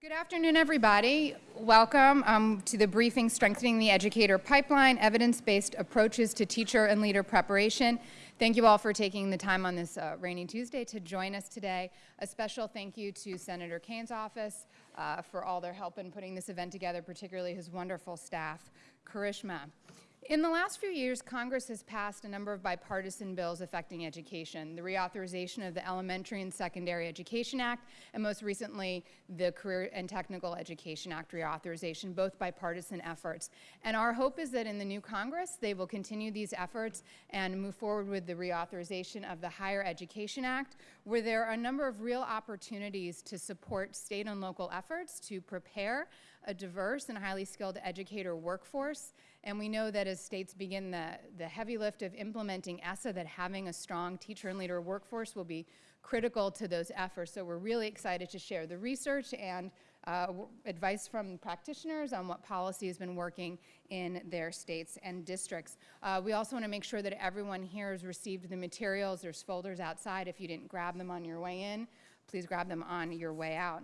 Good afternoon, everybody. Welcome um, to the briefing Strengthening the Educator Pipeline, Evidence-Based Approaches to Teacher and Leader Preparation. Thank you all for taking the time on this uh, rainy Tuesday to join us today. A special thank you to Senator Kaine's office uh, for all their help in putting this event together, particularly his wonderful staff, Karishma. In the last few years, Congress has passed a number of bipartisan bills affecting education, the reauthorization of the Elementary and Secondary Education Act, and most recently, the Career and Technical Education Act reauthorization, both bipartisan efforts. And our hope is that in the new Congress, they will continue these efforts and move forward with the reauthorization of the Higher Education Act, where there are a number of real opportunities to support state and local efforts to prepare a diverse and highly skilled educator workforce and we know that as states begin the, the heavy lift of implementing ESSA, that having a strong teacher and leader workforce will be critical to those efforts. So we're really excited to share the research and uh, advice from practitioners on what policy has been working in their states and districts. Uh, we also want to make sure that everyone here has received the materials. There's folders outside. If you didn't grab them on your way in, please grab them on your way out.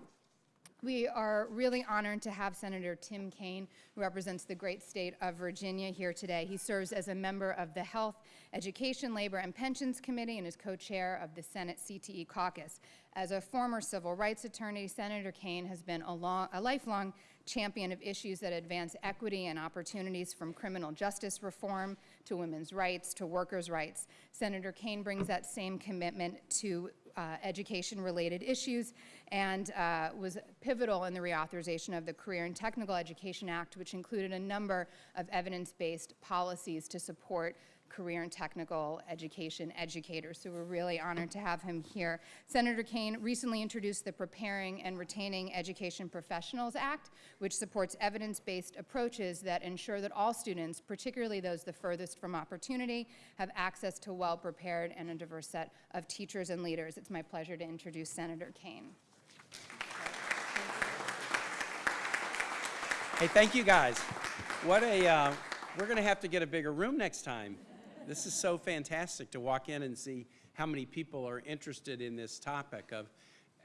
We are really honored to have Senator Tim Kaine, who represents the great state of Virginia here today. He serves as a member of the Health, Education, Labor, and Pensions Committee and is co-chair of the Senate CTE caucus. As a former civil rights attorney, Senator Kaine has been a, long, a lifelong champion of issues that advance equity and opportunities from criminal justice reform to women's rights to workers' rights. Senator Kaine brings that same commitment to uh, education-related issues and uh, was pivotal in the reauthorization of the Career and Technical Education Act, which included a number of evidence-based policies to support career and technical education educators. So we're really honored to have him here. Senator Kaine recently introduced the Preparing and Retaining Education Professionals Act, which supports evidence-based approaches that ensure that all students, particularly those the furthest from opportunity, have access to well-prepared and a diverse set of teachers and leaders. It's my pleasure to introduce Senator Kaine. Hey, thank you guys. What a, uh, we're going to have to get a bigger room next time. This is so fantastic to walk in and see how many people are interested in this topic of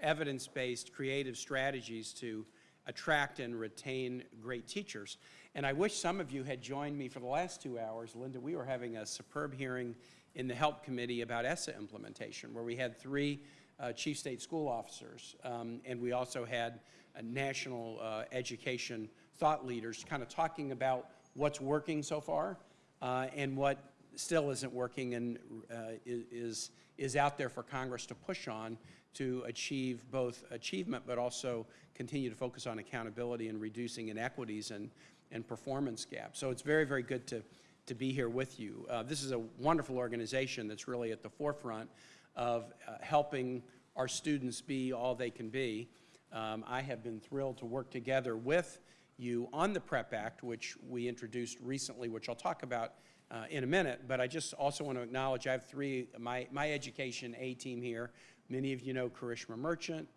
evidence-based creative strategies to attract and retain great teachers. And I wish some of you had joined me for the last two hours. Linda, we were having a superb hearing in the HELP Committee about ESSA implementation, where we had three uh, chief state school officers, um, and we also had a national uh, education thought leaders kind of talking about what's working so far uh, and what still isn't working and uh, is, is out there for Congress to push on to achieve both achievement but also continue to focus on accountability and reducing inequities and, and performance gaps. So it's very, very good to, to be here with you. Uh, this is a wonderful organization that's really at the forefront of uh, helping our students be all they can be. Um, I have been thrilled to work together with you on the PREP Act, which we introduced recently, which I'll talk about uh, in a minute, but I just also want to acknowledge I have three, my, my education A team here. Many of you know Karishma Merchant,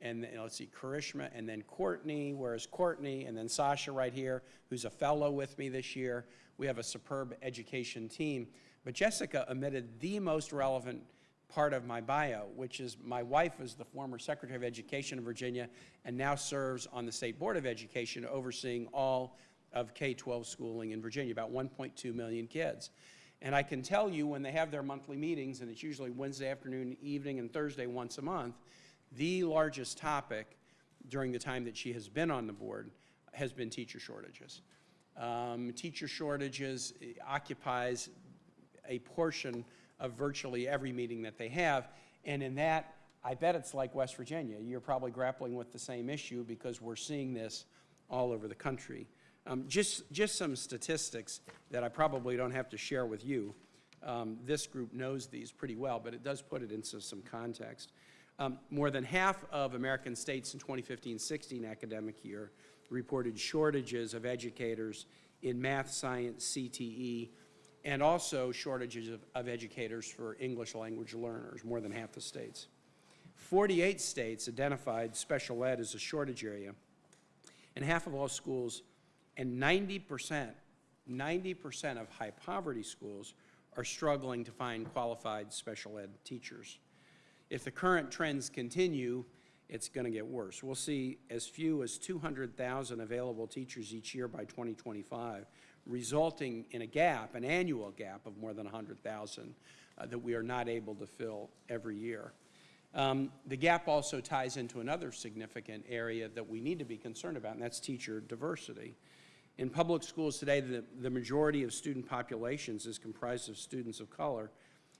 and let's see, Karishma, and then Courtney, where's Courtney, and then Sasha right here, who's a fellow with me this year. We have a superb education team. But Jessica omitted the most relevant part of my bio, which is my wife is the former Secretary of Education of Virginia and now serves on the State Board of Education overseeing all of K-12 schooling in Virginia, about 1.2 million kids. And I can tell you when they have their monthly meetings, and it's usually Wednesday afternoon, evening, and Thursday once a month, the largest topic during the time that she has been on the board has been teacher shortages. Um, teacher shortages occupies a portion of virtually every meeting that they have, and in that, I bet it's like West Virginia. You're probably grappling with the same issue because we're seeing this all over the country. Um, just, just some statistics that I probably don't have to share with you. Um, this group knows these pretty well, but it does put it into some context. Um, more than half of American states in 2015-16 academic year reported shortages of educators in math, science, CTE, and also shortages of, of educators for English language learners, more than half the states. 48 states identified special ed as a shortage area, and half of all schools and 90%, 90% of high poverty schools are struggling to find qualified special ed teachers. If the current trends continue, it's going to get worse. We'll see as few as 200,000 available teachers each year by 2025, resulting in a gap, an annual gap of more than 100,000 uh, that we are not able to fill every year. Um, the gap also ties into another significant area that we need to be concerned about, and that's teacher diversity. In public schools today, the, the majority of student populations is comprised of students of color.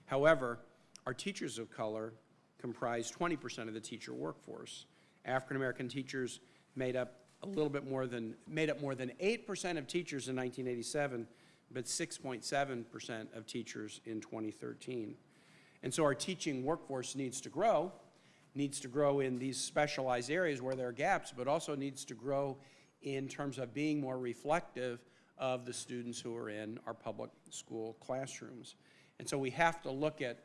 However, our teachers of color comprise 20% of the teacher workforce. African-American teachers made up a little bit more than, made up more than 8% of teachers in 1987, but 6.7% of teachers in 2013. And so our teaching workforce needs to grow, needs to grow in these specialized areas where there are gaps, but also needs to grow in terms of being more reflective of the students who are in our public school classrooms. And so we have to look at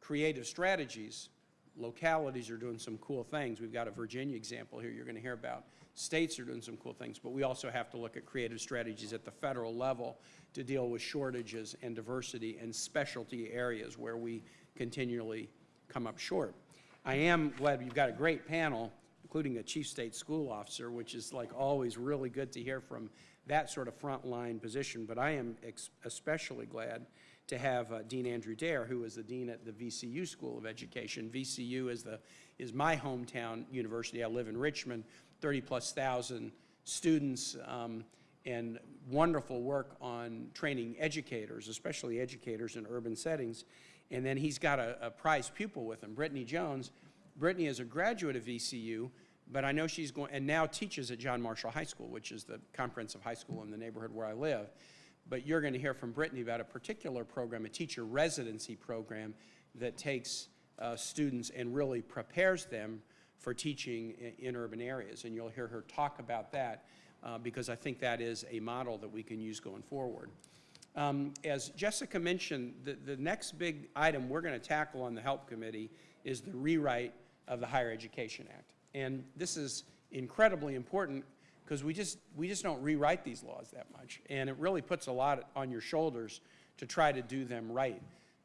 creative strategies. Localities are doing some cool things. We've got a Virginia example here you're going to hear about. States are doing some cool things, but we also have to look at creative strategies at the federal level to deal with shortages and diversity and specialty areas where we continually come up short. I am glad you've got a great panel, including a chief state school officer, which is like always really good to hear from that sort of frontline position. But I am especially glad to have uh, Dean Andrew Daire, who is the dean at the VCU School of Education. VCU is the is my hometown university. I live in Richmond. 30 plus thousand students um, and wonderful work on training educators, especially educators in urban settings. And then he's got a, a prize pupil with him, Brittany Jones. Brittany is a graduate of VCU, but I know she's going, and now teaches at John Marshall High School, which is the comprehensive high school in the neighborhood where I live. But you're going to hear from Brittany about a particular program, a teacher residency program that takes uh, students and really prepares them for teaching in, in, urban areas. And you'll hear her talk about that uh, because I think that is a model that we can use going forward. Um, as Jessica mentioned, the, the next big item we're going to tackle on the HELP Committee is the rewrite of the Higher Education Act. And this is incredibly important because we just, we just don't rewrite these laws that much. And it really puts a lot on your shoulders to try to do them right.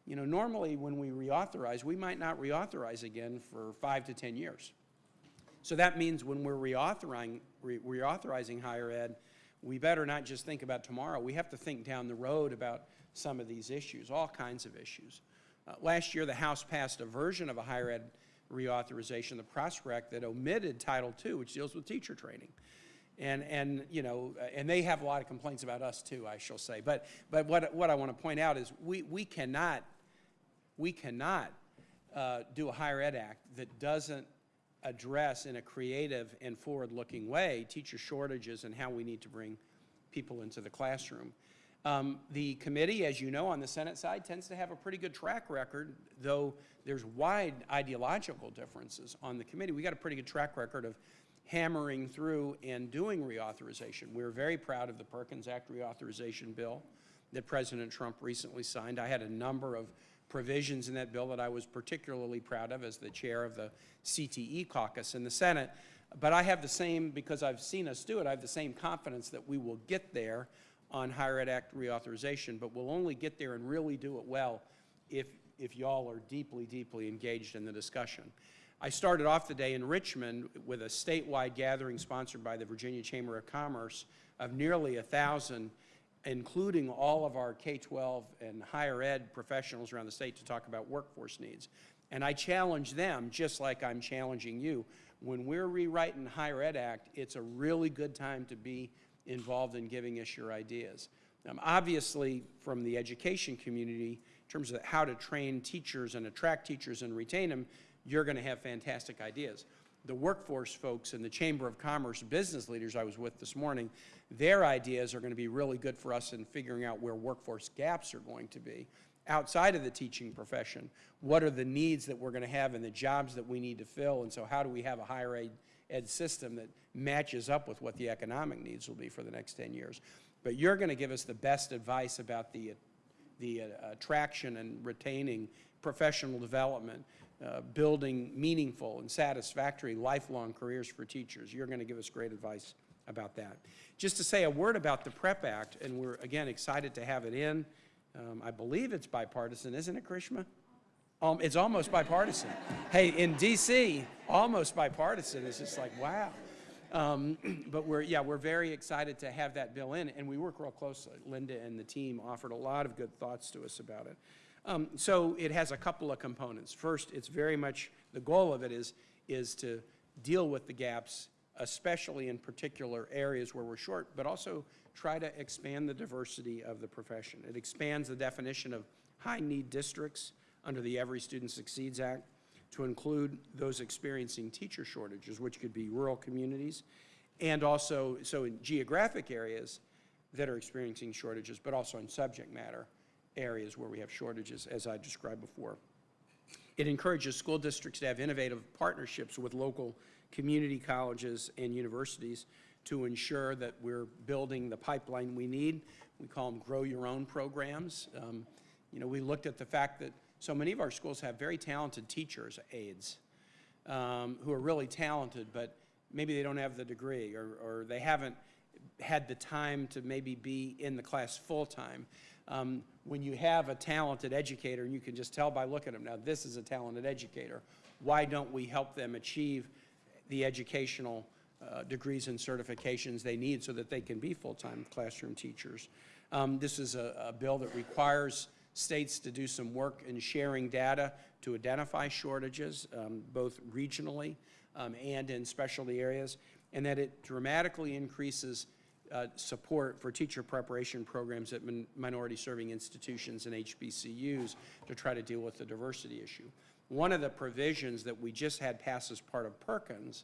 You know, normally when we reauthorize, we might not reauthorize again for five to 10 years. So that means when we're reauthorizing, re reauthorizing higher ed, we better not just think about tomorrow. We have to think down the road about some of these issues, all kinds of issues. Uh, last year, the House passed a version of a higher ed reauthorization, the PROSPER Act, that omitted Title II, which deals with teacher training. And, and, you know, and they have a lot of complaints about us too, I shall say. But, but what, what I want to point out is we, we cannot, we cannot uh, do a higher ed act that doesn't address in a creative and forward-looking way teacher shortages and how we need to bring people into the classroom. Um, the committee, as you know, on the Senate side tends to have a pretty good track record, though there's wide ideological differences on the committee. We got a pretty good track record of hammering through and doing reauthorization. We're very proud of the Perkins Act reauthorization bill that President Trump recently signed. I had a number of provisions in that bill that I was particularly proud of as the chair of the CTE caucus in the Senate. But I have the same, because I've seen us do it, I have the same confidence that we will get there on Higher Ed Act reauthorization, but we'll only get there and really do it well if, if y'all are deeply, deeply engaged in the discussion. I started off the day in Richmond with a statewide gathering sponsored by the Virginia Chamber of Commerce of nearly a thousand including all of our K-12 and higher ed professionals around the state to talk about workforce needs. And I challenge them, just like I'm challenging you, when we're rewriting the Higher Ed Act, it's a really good time to be involved in giving us your ideas. Um, obviously, from the education community, in terms of how to train teachers and attract teachers and retain them, you're going to have fantastic ideas the workforce folks and the Chamber of Commerce business leaders I was with this morning, their ideas are going to be really good for us in figuring out where workforce gaps are going to be outside of the teaching profession. What are the needs that we're going to have and the jobs that we need to fill? And so how do we have a higher ed, ed system that matches up with what the economic needs will be for the next 10 years? But you're going to give us the best advice about the, the uh, attraction and retaining professional development uh, building meaningful and satisfactory lifelong careers for teachers. You're going to give us great advice about that. Just to say a word about the PREP Act, and we're, again, excited to have it in. Um, I believe it's bipartisan, isn't it, Karishma? Um, it's almost bipartisan. hey, in D.C., almost bipartisan. It's just like, wow. Um, but we're, yeah, we're very excited to have that bill in, and we work real closely. Linda and the team offered a lot of good thoughts to us about it. Um, so it has a couple of components. First, it's very much, the goal of it is, is to deal with the gaps, especially in particular areas where we're short, but also try to expand the diversity of the profession. It expands the definition of high-need districts under the Every Student Succeeds Act to include those experiencing teacher shortages, which could be rural communities, and also, so in geographic areas that are experiencing shortages, but also in subject matter areas where we have shortages, as I described before. It encourages school districts to have innovative partnerships with local community colleges and universities to ensure that we're building the pipeline we need. We call them grow your own programs. Um, you know, we looked at the fact that so many of our schools have very talented teachers, aides, um, who are really talented, but maybe they don't have the degree or, or they haven't had the time to maybe be in the class full-time. Um, when you have a talented educator, and you can just tell by looking at them, now this is a talented educator, why don't we help them achieve the educational uh, degrees and certifications they need so that they can be full-time classroom teachers? Um, this is a, a bill that requires states to do some work in sharing data to identify shortages, um, both regionally um, and in specialty areas, and that it dramatically increases uh, support for teacher preparation programs at min minority serving institutions and HBCUs to try to deal with the diversity issue. One of the provisions that we just had pass as part of Perkins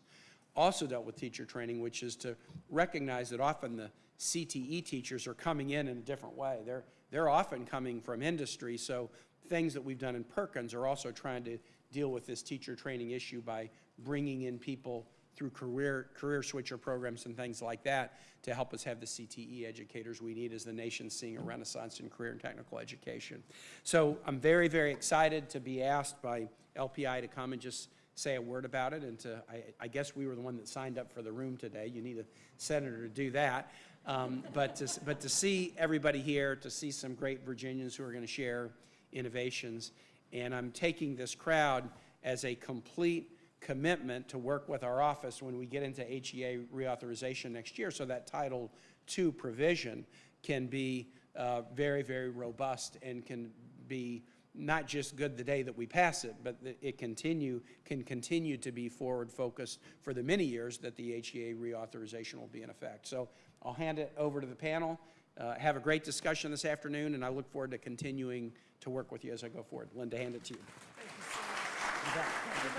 also dealt with teacher training, which is to recognize that often the CTE teachers are coming in in a different way. They're, they're often coming from industry, so things that we've done in Perkins are also trying to deal with this teacher training issue by bringing in people through career, career switcher programs and things like that to help us have the CTE educators we need as the nation's seeing a renaissance in career and technical education. So I'm very, very excited to be asked by LPI to come and just say a word about it and to, I, I guess we were the one that signed up for the room today. You need a senator to do that. Um, but, to, but to see everybody here, to see some great Virginians who are going to share innovations, and I'm taking this crowd as a complete commitment to work with our office when we get into HEA reauthorization next year so that Title II provision can be uh, very, very robust and can be not just good the day that we pass it, but it continue, can continue to be forward focused for the many years that the HEA reauthorization will be in effect. So I'll hand it over to the panel. Uh, have a great discussion this afternoon, and I look forward to continuing to work with you as I go forward. Linda, hand it to you. Thank you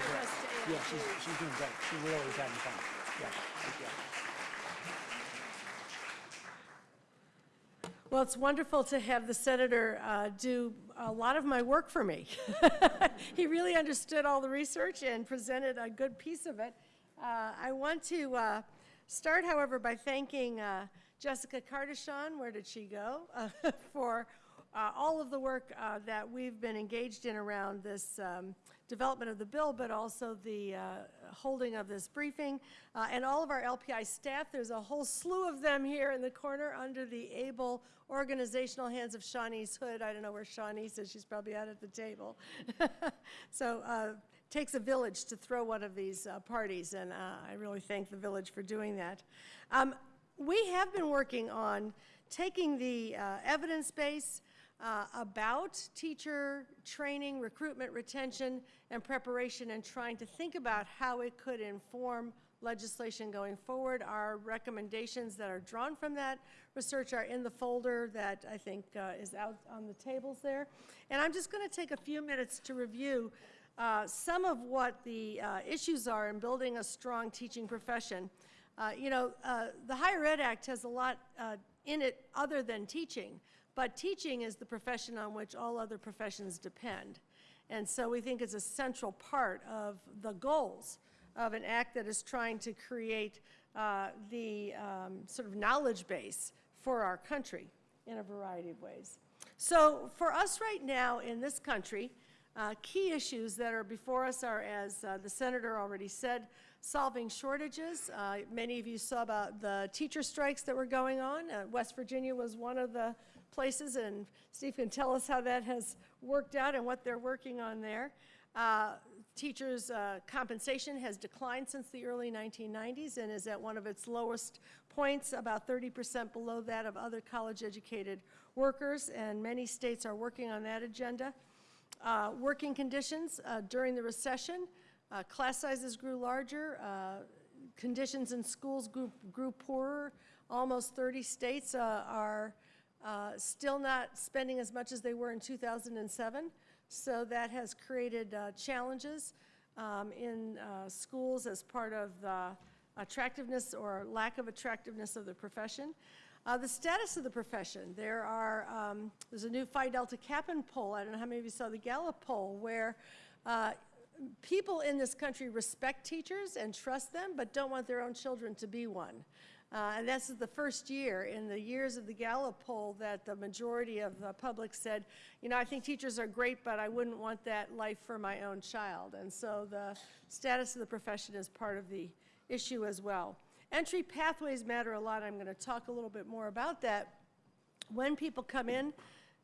so much. Yeah, she's, she's doing great. She really is having fun. Yeah. Well, it's wonderful to have the senator uh, do a lot of my work for me. He really understood all the research and presented a good piece of it. Uh, I want to uh, start, however, by thanking uh, Jessica Cardichon, where did she go, for uh, all of the work uh, that we've been engaged in around this um, development of the bill, but also the uh, holding of this briefing, uh, and all of our LPI staff. There's a whole slew of them here in the corner under the able organizational hands of Shawnee's Hood. I don't know where Shawnee's is. She's probably out at the table. so uh, takes a village to throw one of these uh, parties, and uh, I really thank the village for doing that. Um, we have been working on taking the uh, evidence base uh, about teacher training, recruitment, retention, and preparation, and trying to think about how it could inform legislation going forward. Our recommendations that are drawn from that research are in the folder that I think uh, is out on the tables there. And I'm just going to take a few minutes to review uh, some of what the uh, issues are in building a strong teaching profession. Uh, you know, uh, the Higher Ed Act has a lot uh, in it other than teaching, but teaching is the profession on which all other professions depend. And so we think it's a central part of the goals of an act that is trying to create uh, the um, sort of knowledge base for our country in a variety of ways. So for us right now in this country, uh, key issues that are before us are, as uh, the senator already said, solving shortages. Uh, many of you saw about the teacher strikes that were going on. Uh, West Virginia was one of the places, and Steve can tell us how that has worked out and what they're working on there. Uh, Teachers' uh, compensation has declined since the early 1990s and is at one of its lowest points, about 30% below that of other college-educated workers, and many states are working on that agenda. Uh, Working conditions uh, during the recession, uh, class sizes grew larger, uh, conditions in schools grew, grew poorer. Almost 30 states are uh, still not spending as much as they were in 2007. So that has created uh, challenges um, in uh, schools as part of the attractiveness or lack of attractiveness of the profession. Uh, the status of the profession. There are, um, there's a new Phi Delta Kappan poll. I don't know how many of you saw the Gallup poll where uh, people in this country respect teachers and trust them, but don't want their own children to be one. Uh, and this is the first year in the years of the Gallup poll that the majority of the public said, you know, I think teachers are great, but I wouldn't want that life for my own child. And so the status of the profession is part of the issue as well. Entry pathways matter a lot. I'm going to talk a little bit more about that. When people come in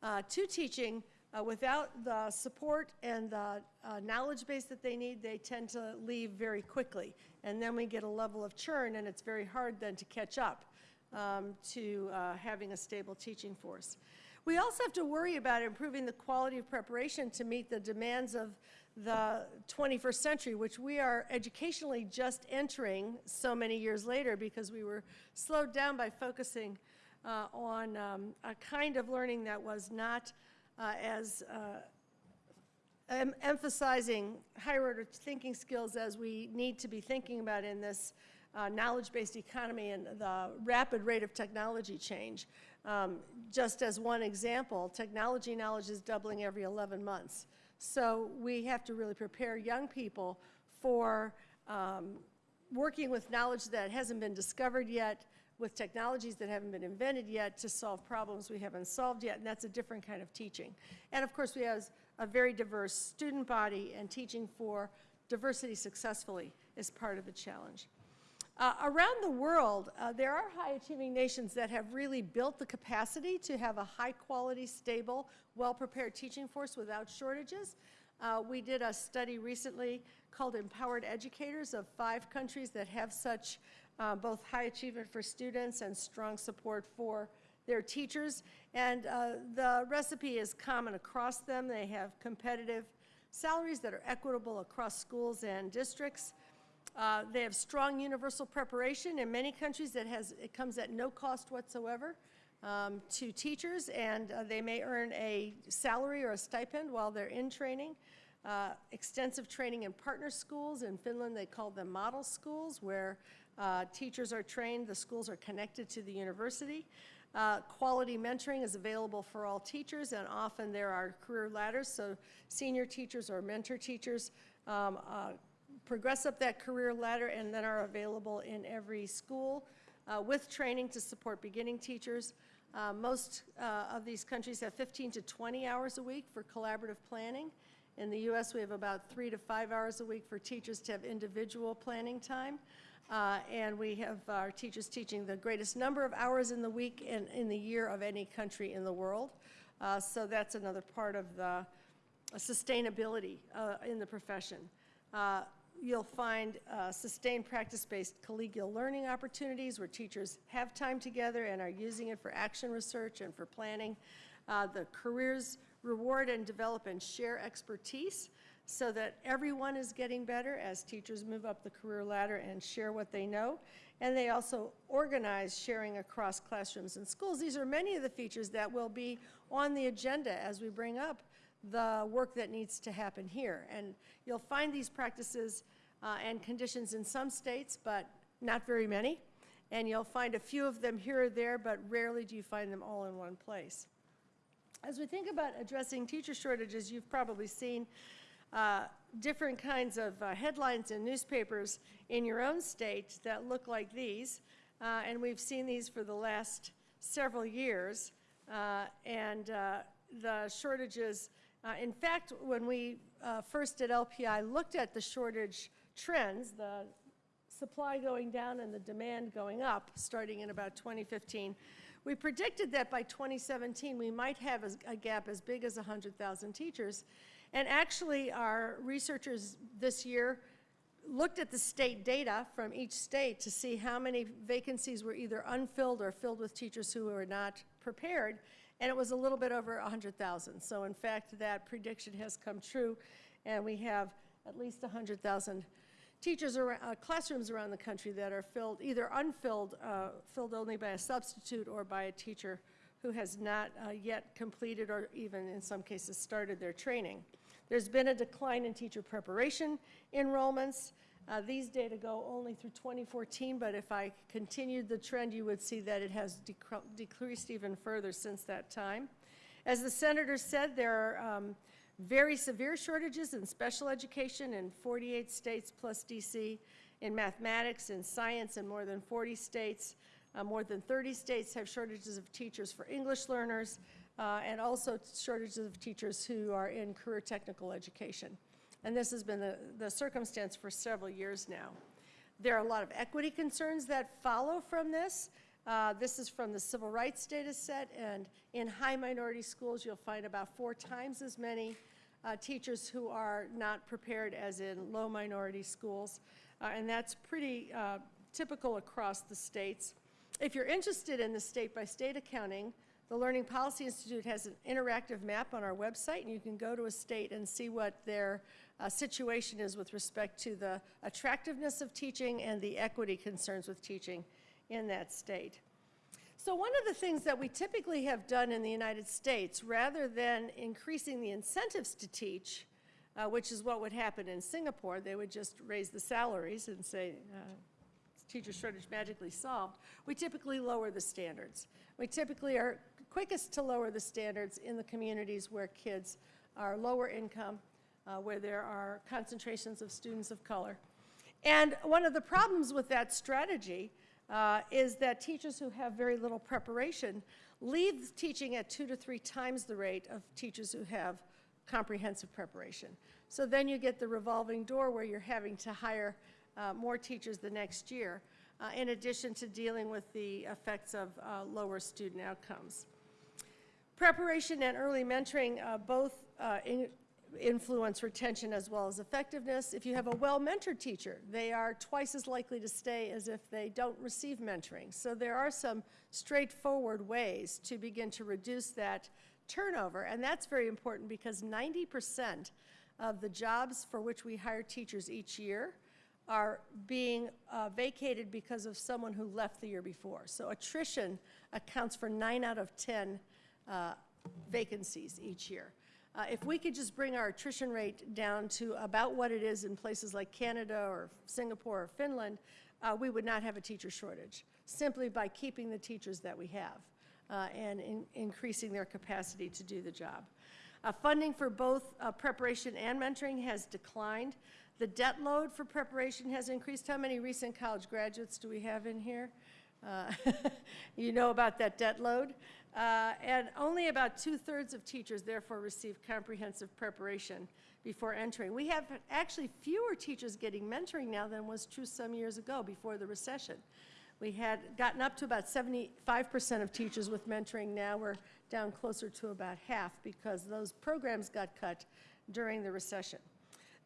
uh, to teaching uh, without the support and the uh, knowledge base that they need, they tend to leave very quickly. And then we get a level of churn, and it's very hard then to catch up um, to uh, having a stable teaching force. We also have to worry about improving the quality of preparation to meet the demands of the 21st century, which we are educationally just entering so many years later because we were slowed down by focusing uh, on um, a kind of learning that was not uh, as uh, em emphasizing higher order thinking skills as we need to be thinking about in this uh, knowledge-based economy and the rapid rate of technology change. Um, just as one example, technology knowledge is doubling every 11 months. So we have to really prepare young people for um, working with knowledge that hasn't been discovered yet, with technologies that haven't been invented yet to solve problems we haven't solved yet, and that's a different kind of teaching. And of course, we have a very diverse student body, and teaching for diversity successfully is part of the challenge. Uh, around the world, uh, there are high-achieving nations that have really built the capacity to have a high-quality, stable, well-prepared teaching force without shortages. Uh, we did a study recently called Empowered Educators of five countries that have such uh, both high achievement for students and strong support for their teachers. And uh, the recipe is common across them. They have competitive salaries that are equitable across schools and districts. Uh, they have strong universal preparation. In many countries, it, has, it comes at no cost whatsoever um, to teachers, and uh, they may earn a salary or a stipend while they're in training. Uh, extensive training in partner schools. In Finland, they call them model schools, where uh, teachers are trained, the schools are connected to the university. Uh, quality mentoring is available for all teachers, and often there are career ladders, so senior teachers or mentor teachers um, uh, progress up that career ladder and then are available in every school uh, with training to support beginning teachers. Uh, most uh, of these countries have 15 to 20 hours a week for collaborative planning. In the U.S., we have about three to five hours a week for teachers to have individual planning time. Uh, and we have our teachers teaching the greatest number of hours in the week and in the year of any country in the world. Uh, so that's another part of the uh, sustainability uh, in the profession. Uh, you'll find uh, sustained practice-based collegial learning opportunities where teachers have time together and are using it for action research and for planning. the careers reward and develop and share expertise so that everyone is getting better as teachers move up the career ladder and share what they know. And they also organize sharing across classrooms and schools. These are many of the features that will be on the agenda as we bring up the work that needs to happen here. And you'll find these practices uh, and conditions in some states, but not very many. And you'll find a few of them here or there, but rarely do you find them all in one place. As we think about addressing teacher shortages, you've probably seen uh, different kinds of uh, headlines in newspapers in your own state that look like these. Uh, and we've seen these for the last several years. Uh, and uh, the shortages, uh, in fact, when we first at LPI looked at the shortage trends, the supply going down and the demand going up starting in about 2015, We predicted that by 2017, we might have a, a gap as big as 100,000 teachers. And actually, our researchers this year looked at the state data from each state to see how many vacancies were either unfilled or filled with teachers who were not prepared, and it was a little bit over 100,000. So in fact, that prediction has come true, and we have at least 100,000 teachers or uh, classrooms around the country that are filled, either unfilled, uh, filled only by a substitute or by a teacher who has not uh, yet completed or even in some cases started their training. There's been a decline in teacher preparation enrollments. Uh, these data go only through 2014, but if I continued the trend, you would see that it has decreased even further since that time. As the senator said, there are um, very severe shortages in special education in 48 states plus DC, in mathematics and science in more than 40 states. Uh, more than 30 states have shortages of teachers for English learners, uh, and also shortages of teachers who are in career technical education. And this has been the, the circumstance for several years now. There are a lot of equity concerns that follow from this. Uh, this is from the civil rights data set, and in high minority schools, you'll find about four times as many uh, teachers who are not prepared as in low minority schools. Uh, and that's pretty uh, typical across the states. If you're interested in the state-by-state accounting, the Learning Policy Institute has an interactive map on our website, and you can go to a state and see what their uh, situation is with respect to the attractiveness of teaching and the equity concerns with teaching in that state. So one of the things that we typically have done in the United States, rather than increasing the incentives to teach, uh, which is what would happen in Singapore, they would just raise the salaries and say, uh, teacher shortage magically solved, we typically lower the standards. We typically are quickest to lower the standards in the communities where kids are lower income, uh, where there are concentrations of students of color. And one of the problems with that strategy uh, is that teachers who have very little preparation leave teaching at two to three times the rate of teachers who have comprehensive preparation. So then you get the revolving door where you're having to hire uh, more teachers the next year, uh, in addition to dealing with the effects of uh, lower student outcomes. Preparation and early mentoring uh, both uh, in influence retention as well as effectiveness. If you have a well-mentored teacher, they are twice as likely to stay as if they don't receive mentoring. So there are some straightforward ways to begin to reduce that turnover, and that's very important because 90% of the jobs for which we hire teachers each year are being uh, vacated because of someone who left the year before. So attrition accounts for 9 out of 10 uh, vacancies each year. Uh, if we could just bring our attrition rate down to about what it is in places like Canada or Singapore or Finland, uh, we would not have a teacher shortage, simply by keeping the teachers that we have uh, and in increasing their capacity to do the job. Uh, funding for both preparation and mentoring has declined. The debt load for preparation has increased. How many recent college graduates do we have in here? Uh, you know about that debt load. Uh, and only about two-thirds of teachers therefore receive comprehensive preparation before entering. We have actually fewer teachers getting mentoring now than was true some years ago before the recession. We had gotten up to about 75% of teachers with mentoring. Now we're down closer to about half because those programs got cut during the recession.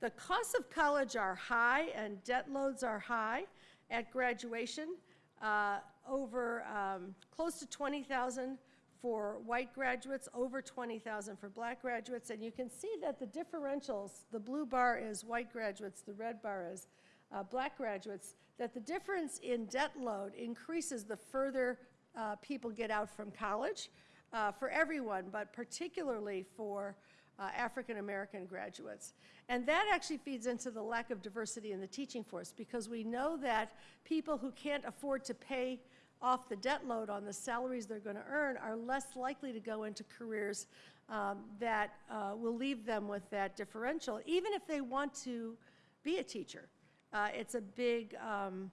The costs of college are high and debt loads are high at graduation. Uh, over um, close to 20,000 for white graduates, over 20,000 for black graduates, and you can see that the differentials, the blue bar is white graduates, the red bar is uh, black graduates, that the difference in debt load increases the further uh, people get out from college uh, for everyone, but particularly for uh, African American graduates. And that actually feeds into the lack of diversity in the teaching force because we know that people who can't afford to pay off the debt load on the salaries they're going to earn are less likely to go into careers um, that uh, will leave them with that differential, even if they want to be a teacher. Uh, it's a big, um,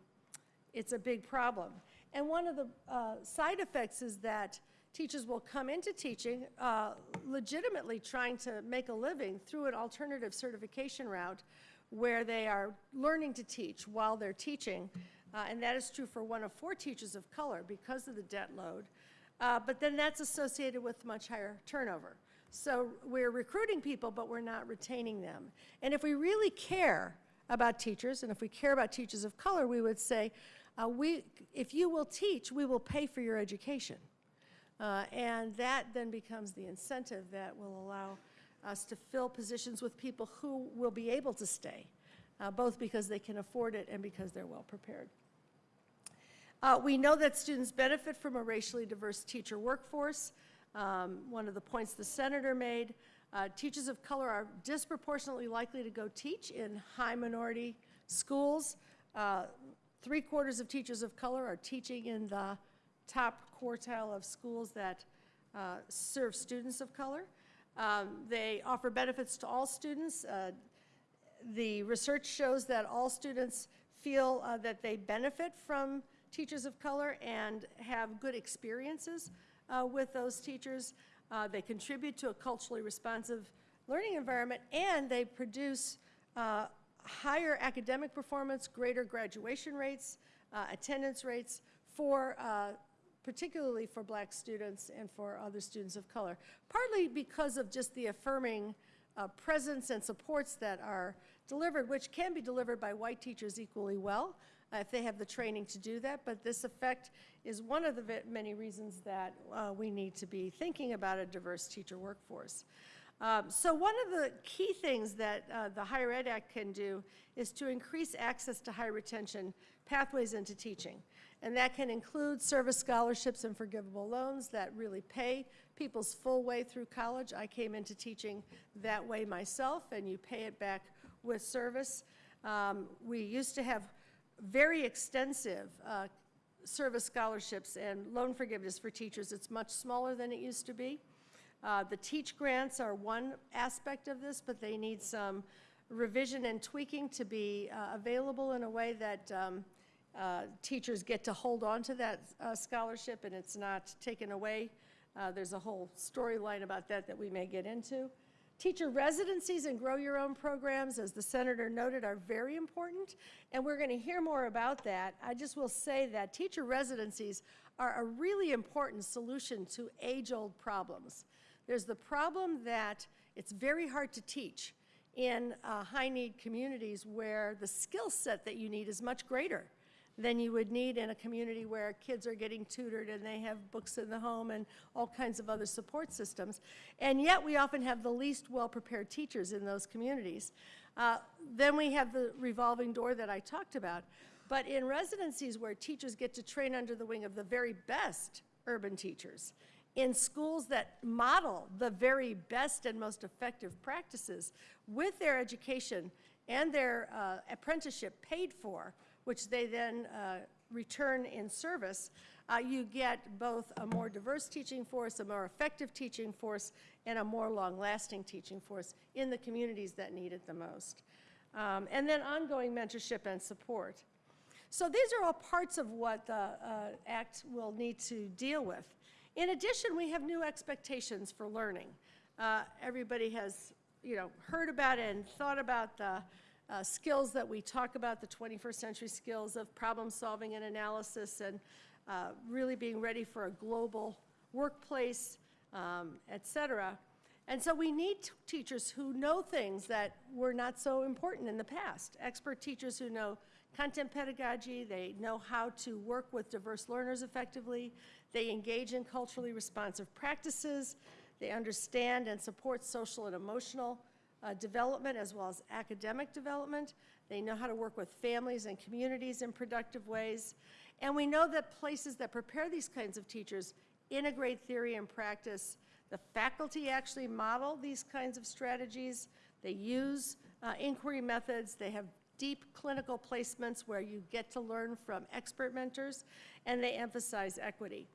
it's a big problem. And one of the uh, side effects is that teachers will come into teaching uh, legitimately trying to make a living through an alternative certification route where they are learning to teach while they're teaching. Uh, and that is true for one of four teachers of color because of the debt load. Uh, But then that's associated with much higher turnover. So we're recruiting people, but we're not retaining them. And if we really care about teachers, and if we care about teachers of color, we would say, uh, we, if you will teach, we will pay for your education. Uh, And that then becomes the incentive that will allow us to fill positions with people who will be able to stay, uh, both because they can afford it and because they're well-prepared. Uh, We know that students benefit from a racially diverse teacher workforce. Um, One of the points the senator made, uh, teachers of color are disproportionately likely to go teach in high-minority schools. Uh, Three-quarters of teachers of color are teaching in the top quartile of schools that uh, serve students of color. Um, They offer benefits to all students. Uh, the research shows that all students feel uh, that they benefit from teachers of color and have good experiences uh, with those teachers. Uh, They contribute to a culturally responsive learning environment, and they produce uh, higher academic performance, greater graduation rates, attendance rates for, particularly for black students and for other students of color, partly because of just the affirming uh, presence and supports that are delivered, which can be delivered by white teachers equally well uh, if they have the training to do that. But this effect is one of the many reasons that uh, we need to be thinking about a diverse teacher workforce. Um, So one of the key things that uh, the Higher Ed Act can do is to increase access to high retention pathways into teaching. And that can include service scholarships and forgivable loans that really pay people's full way through college. I came into teaching that way myself, and you pay it back with service. Um, We used to have very extensive uh, service scholarships and loan forgiveness for teachers. It's much smaller than it used to be. Uh, The teach grants are one aspect of this, but they need some revision and tweaking to be uh, available in a way that um, uh, teachers get to hold on to that uh, scholarship and it's not taken away. Uh, There's a whole storyline about that that we may get into. Teacher residencies and grow your own programs, as the senator noted, are very important, and we're going to hear more about that. I just will say that teacher residencies are a really important solution to age-old problems. There's the problem that it's very hard to teach in uh, high-need communities where the skill set that you need is much greater than you would need in a community where kids are getting tutored and they have books in the home and all kinds of other support systems. And yet, we often have the least well-prepared teachers in those communities. Uh, Then we have the revolving door that I talked about. But in residencies where teachers get to train under the wing of the very best urban teachers, in schools that model the very best and most effective practices with their education and their uh, apprenticeship paid for, which they then uh, return in service, uh, you get both a more diverse teaching force, a more effective teaching force, and a more long-lasting teaching force in the communities that need it the most. Um, And then ongoing mentorship and support. So these are all parts of what the uh, Act will need to deal with. In addition, we have new expectations for learning. Uh, Everybody has, you know, heard about and thought about the uh, skills that we talk about, the 21st century skills of problem solving and analysis and uh, really being ready for a global workplace, um, et cetera. And so we need teachers who know things that were not so important in the past. Expert teachers who know content pedagogy, they know how to work with diverse learners effectively, they engage in culturally responsive practices, they understand and support social and emotional uh, development as well as academic development. They know how to work with families and communities in productive ways. And we know that places that prepare these kinds of teachers integrate theory and practice. The faculty actually model these kinds of strategies. They use uh, inquiry methods. They have deep clinical placements where you get to learn from expert mentors, and they emphasize equity.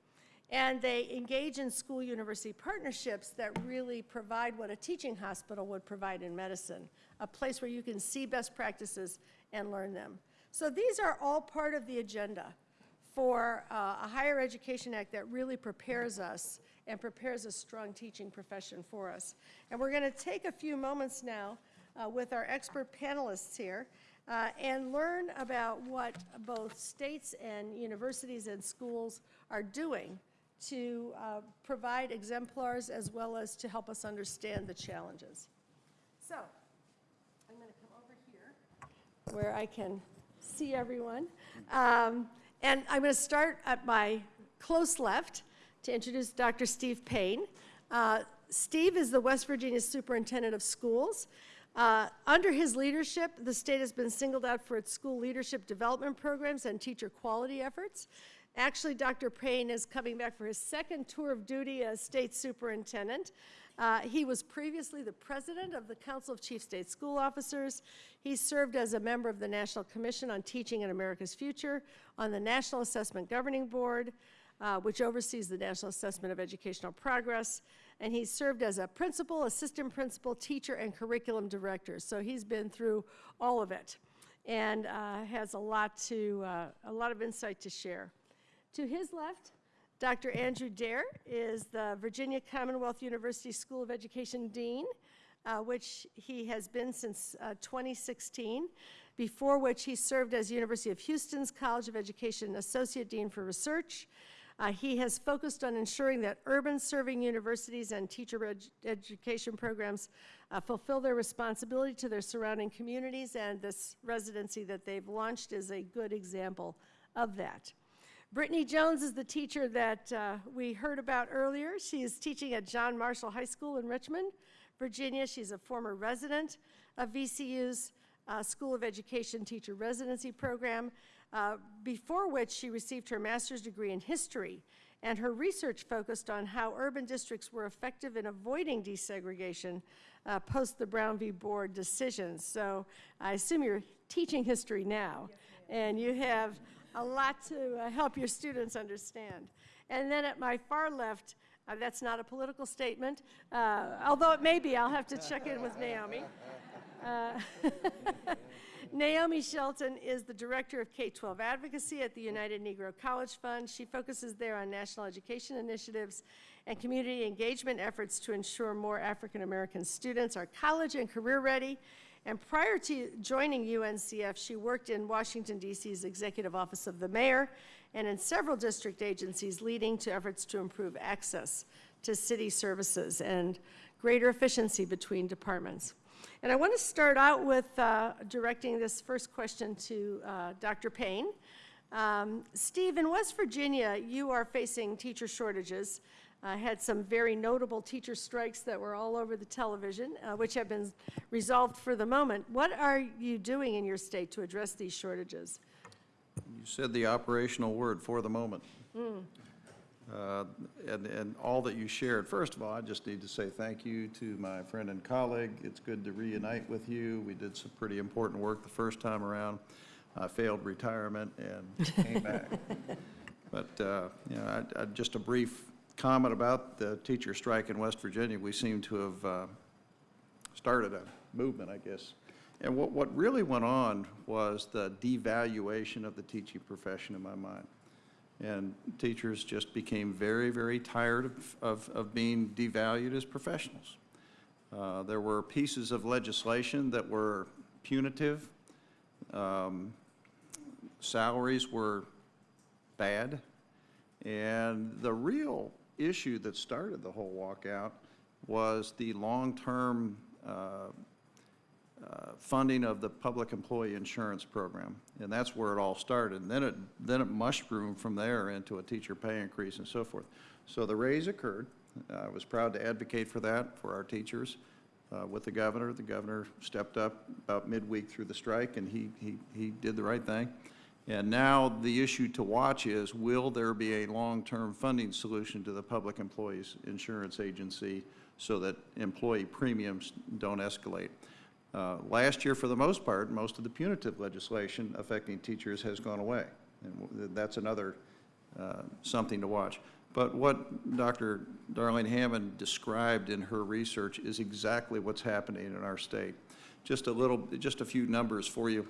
And they engage in school-university partnerships that really provide what a teaching hospital would provide in medicine, a place where you can see best practices and learn them. So these are all part of the agenda for uh, a higher education act that really prepares us and prepares a strong teaching profession for us. And we're going to take a few moments now uh, with our expert panelists here uh, and learn about what both states and universities and schools are doing to uh, provide exemplars as well as to help us understand the challenges. So, I'm going to come over here where I can see everyone. Um, And I'm going to start at my close left to introduce Dr. Steve Paine. Uh, Steve is the West Virginia Superintendent of Schools. Uh, Under his leadership, the state has been singled out for its school leadership development programs and teacher quality efforts. Actually, Dr. Paine is coming back for his second tour of duty as state superintendent. Uh, He was previously the president of the Council of Chief State School Officers. He served as a member of the National Commission on Teaching in America's Future, on the National Assessment Governing Board, uh, which oversees the National Assessment of Educational Progress, and he served as a principal, assistant principal, teacher, and curriculum director. So he's been through all of it and uh, has a lot to, uh, a lot of insight to share. To his left, Dr. Andrew Daire is the Virginia Commonwealth University School of Education Dean, uh, which he has been since uh, 2016, before which he served as University of Houston's College of Education Associate Dean for Research. Uh, He has focused on ensuring that urban-serving universities and teacher edu- education programs uh, fulfill their responsibility to their surrounding communities, and this residency that they've launched is a good example of that. Brittany Jones is the teacher that uh, we heard about earlier. She is teaching at John Marshall High School in Richmond, Virginia. She's a former resident of VCU's uh, School of Education Teacher Residency Program, uh, before which she received her master's degree in history. And her research focused on how urban districts were effective in avoiding desegregation uh, post the Brown v. Board decisions. So I assume you're teaching history now, and you have a lot to uh, help your students understand. And then at my far left, uh, that's not a political statement, uh, although it may be, I'll have to check in with Naomi. Uh, Naomi Shelton is the Director of K-12 Advocacy at the United Negro College Fund. She focuses there on national education initiatives and community engagement efforts to ensure more African-American students are college and career ready. And prior to joining UNCF, she worked in Washington, D.C.'s Executive Office of the Mayor and in several district agencies leading to efforts to improve access to city services and greater efficiency between departments. And I want to start out with uh, directing this first question to uh, Dr. Paine. Um, Steve, in West Virginia, you are facing teacher shortages. I had some very notable teacher strikes that were all over the television, uh, which have been resolved for the moment. What are you doing in your state to address these shortages? You said the operational word, for the moment. Uh, And, and all that you shared, first of all, I just need to say thank you to my friend and colleague. It's good to reunite with you. We did some pretty important work the first time around. I failed retirement and came back. But, uh, you know, I- I- just a brief comment about the teacher strike in West Virginia. We seem to have uh, started a movement, I guess. And what, what really went on was the devaluation of the teaching profession in my mind. And teachers just became very, very tired of, of, of being devalued as professionals. Uh, There were pieces of legislation that were punitive. Um, Salaries were bad. And the real issue that started the whole walkout was the long-term uh, uh, funding of the public employee insurance program. And that's where it all started. And then it, then it mushroomed from there into a teacher pay increase and so forth. So the raise occurred. I was proud to advocate for that for our teachers uh, with the governor. The governor stepped up about midweek through the strike, and he, he, he did the right thing. And now the issue to watch is, will there be a long-term funding solution to the Public Employees Insurance Agency so that employee premiums don't escalate? Uh, Last year, for the most part, most of the punitive legislation affecting teachers has gone away. And that's another, uh, something to watch. But what Dr. Darling-Hammond described in her research is exactly what's happening in our state. Just a little, just a few numbers for you.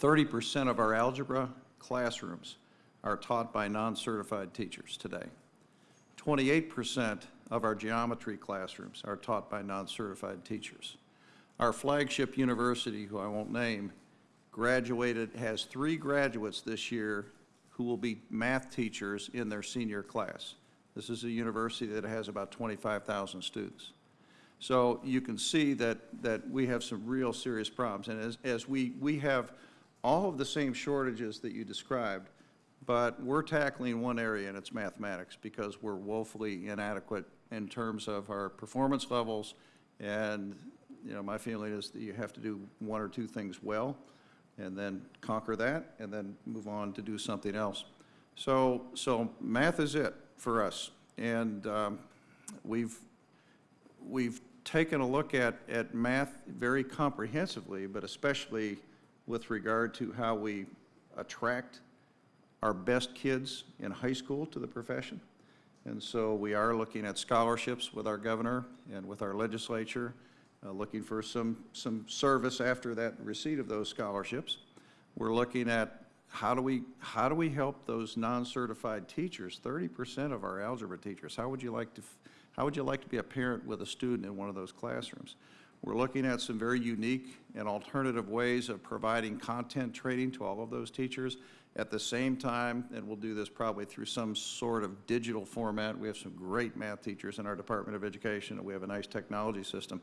30% of our algebra classrooms are taught by non-certified teachers today. 28% of our geometry classrooms are taught by non-certified teachers. Our flagship university, who I won't name, graduated, has three graduates this year who will be math teachers in their senior class. This is a university that has about 25,000 students. So you can see that, that we have some real serious problems. And as, as we, we have all of the same shortages that you described, but we're tackling one area, and it's mathematics, because we're woefully inadequate in terms of our performance levels. And, you know, my feeling is that you have to do one or two things well, and then conquer that, and then move on to do something else. So, so math is it for us. And um, we've, we've taken a look at, at math very comprehensively, but especially with regard to how we attract our best kids in high school to the profession. And so we are looking at scholarships with our governor and with our legislature, uh, looking for some, some service after that receipt of those scholarships. We're looking at how do we, how do we help those non-certified teachers, 30% of our algebra teachers, how would you like to, how would you like to be a parent with a student in one of those classrooms? We're looking at some very unique and alternative ways of providing content training to all of those teachers. At the same time, and we'll do this probably through some sort of digital format, we have some great math teachers in our Department of Education, and we have a nice technology system.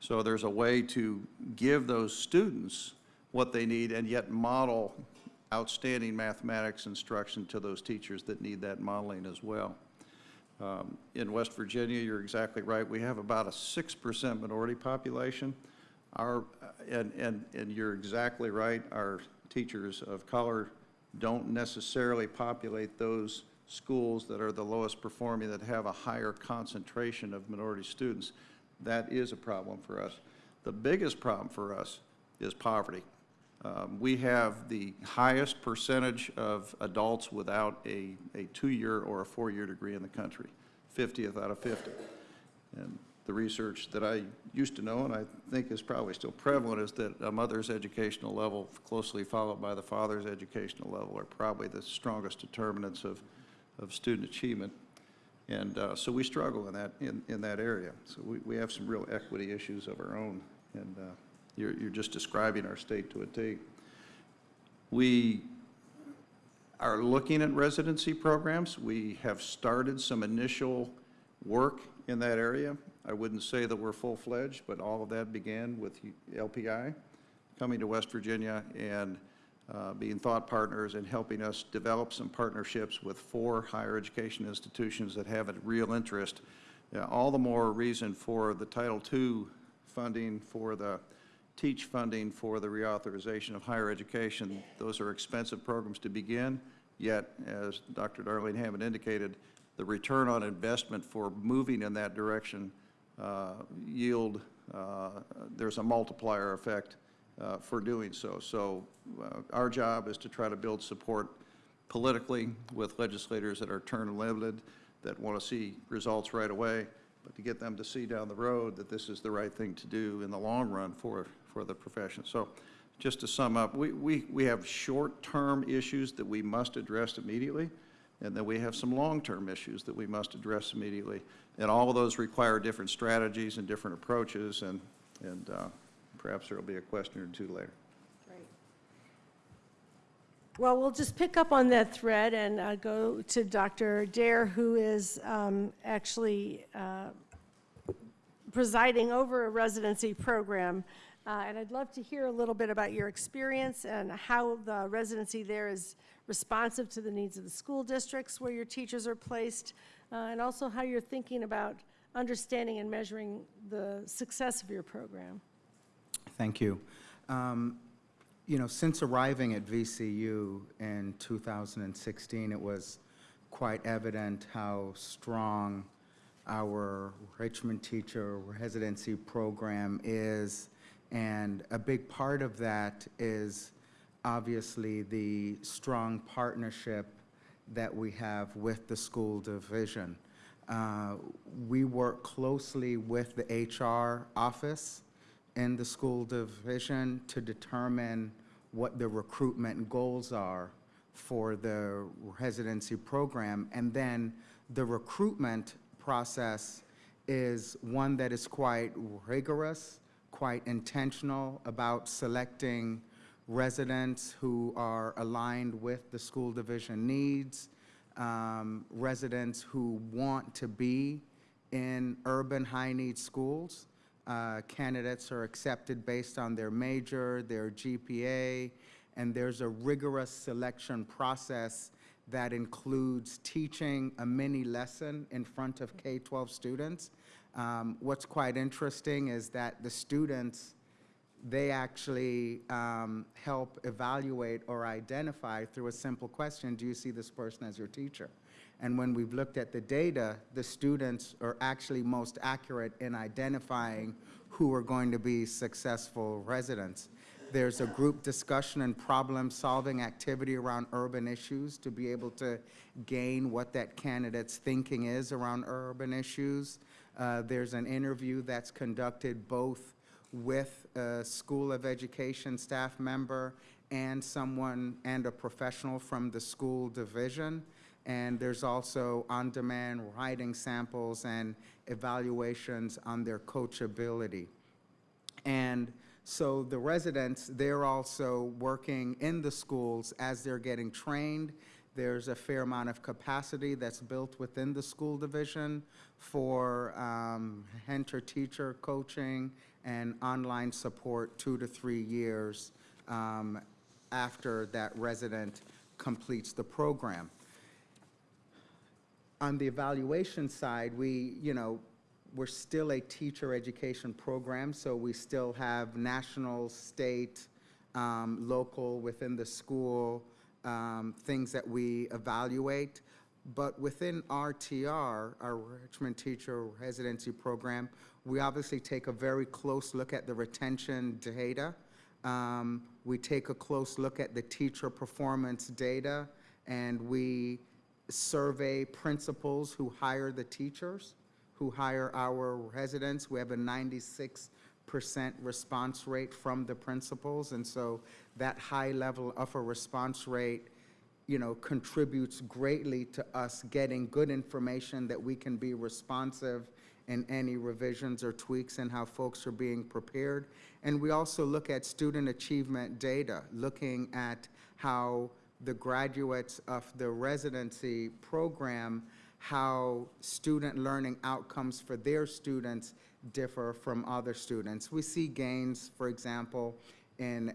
So there's a way to give those students what they need and yet model outstanding mathematics instruction to those teachers that need that modeling as well. Um, In West Virginia, you're exactly right, we have about a 6% minority population. Our, and, and, and you're exactly right, our teachers of color don't necessarily populate those schools that are the lowest performing, that have a higher concentration of minority students. That is a problem for us. The biggest problem for us is poverty. Um, We have the highest percentage of adults without a, a two-year or a four-year degree in the country, 50th out of 50. And the research that I used to know, and I think is probably still prevalent, is that a mother's educational level, closely followed by the father's educational level, are probably the strongest determinants of, of student achievement. And uh, so we struggle in that, in, in that area. So we, we have some real equity issues of our own, and uh, you're, you're just describing our state to a T. We are looking at residency programs. We have started some initial work in that area. I wouldn't say that we're full-fledged, but all of that began with LPI coming to West Virginia and uh, being thought partners and helping us develop some partnerships with four higher education institutions that have a real interest. All the more reason for the Title II funding, for the teach funding, for the reauthorization of higher education. Those are expensive programs to begin, yet, as Dr. Darling-Hammond indicated, the return on investment for moving in that direction uh, yield, uh, there's a multiplier effect uh, for doing so. So uh, our job is to try to build support politically with legislators that are term limited, that want to see results right away, but to get them to see down the road that this is the right thing to do in the long run for, for the profession. So just to sum up, we, we, we have short-term issues that we must address immediately, and then we have some long-term issues that we must address immediately. And all of those require different strategies and different approaches, and, and uh, perhaps there will be a question or two later. Well, we'll just pick up on that thread and uh, go to Dr. Daire, who is um, actually uh, presiding over a residency program. Uh, And I'd love to hear a little bit about your experience and how the residency there is responsive to the needs of the school districts where your teachers are placed, uh, and also how you're thinking about understanding and measuring the success of your program. Thank you. Um, You know, since arriving at VCU in 2016, it was quite evident how strong our Richmond Teacher Residency Program is, and a big part of that is obviously the strong partnership that we have with the school division. Uh, We work closely with the HR office in the school division to determine what the recruitment goals are for the residency program. And then the recruitment process is one that is quite rigorous, quite intentional about selecting residents who are aligned with the school division needs, um, residents who want to be in urban high-need schools. Uh, Candidates are accepted based on their major, their GPA, and there's a rigorous selection process that includes teaching a mini lesson in front of K-12 students. Um, What's quite interesting is that the students, they actually um, help evaluate or identify through a simple question, do you see this person as your teacher? And when we've looked at the data, the students are actually most accurate in identifying who are going to be successful residents. There's a group discussion and problem-solving activity around urban issues to be able to gain what that candidate's thinking is around urban issues. Uh, There's an interview that's conducted both with a School of Education staff member and someone, and a professional from the school division. And there's also on-demand writing samples and evaluations on their coachability. And so the residents, they're also working in the schools as they're getting trained. There's a fair amount of capacity that's built within the school division for um, mentor-teacher coaching and online support two to three years um, after that resident completes the program. On the evaluation side, we, you know, we're still a teacher education program, so we still have national, state, um, local, within the school, um, things that we evaluate. But within RTR, our Richmond Teacher Residency Program, we obviously take a very close look at the retention data. Um, We take a close look at the teacher performance data, and we survey principals who hire the teachers, who hire our residents. We have a 96% response rate from the principals, and so that high level of a response rate, you know, contributes greatly to us getting good information that we can be responsive in any revisions or tweaks in how folks are being prepared. And we also look at student achievement data, looking at how the graduates of the residency program, how student learning outcomes for their students differ from other students. We see gains, for example, in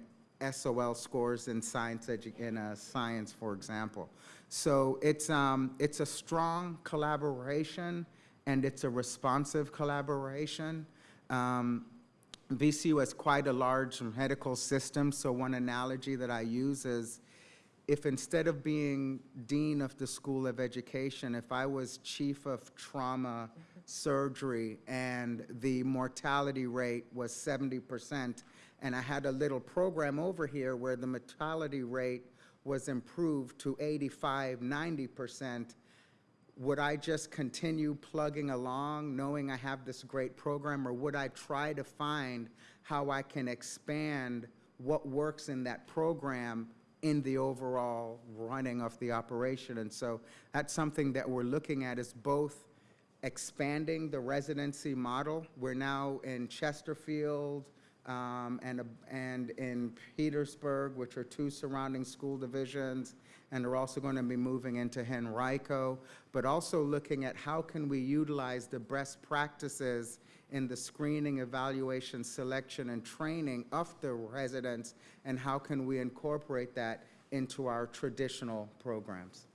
SOL scores in science, in uh, science, for example. So it's, um, it's a strong collaboration, and it's a responsive collaboration. Um, VCU has quite a large medical system, so one analogy that I use is if instead of being dean of the School of Education, if I was chief of trauma surgery and the mortality rate was 70%, and I had a little program over here where the mortality rate was improved to 85, 90%, would I just continue plugging along, knowing I have this great program, or would I try to find how I can expand what works in that program in the overall running of the operation? And so that's something that we're looking at is both expanding the residency model. We're now in Chesterfield um, and, and in Petersburg, which are two surrounding school divisions, and are also going to be moving into Henrico, but also looking at how can we utilize the best practices in the screening, evaluation, selection, and training of the residents, and how can we incorporate that into our traditional programs?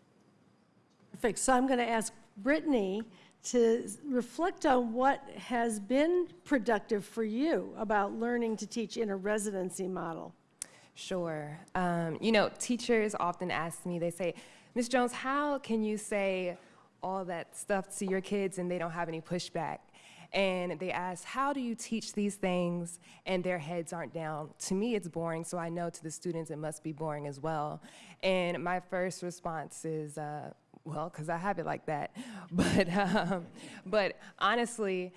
Perfect. So I'm going to ask Brittany to reflect on what has been productive for you about learning to teach in a residency model. Sure. Um, you know, teachers often ask me, they say, Ms. Jones, how can you say all that stuff to your kids and they don't have any pushback? And they ask, how do you teach these things and their heads aren't down? To me, it's boring, so I know to the students it must be boring as well. And my first response is, uh, well, because I have it like that. But, um, but honestly,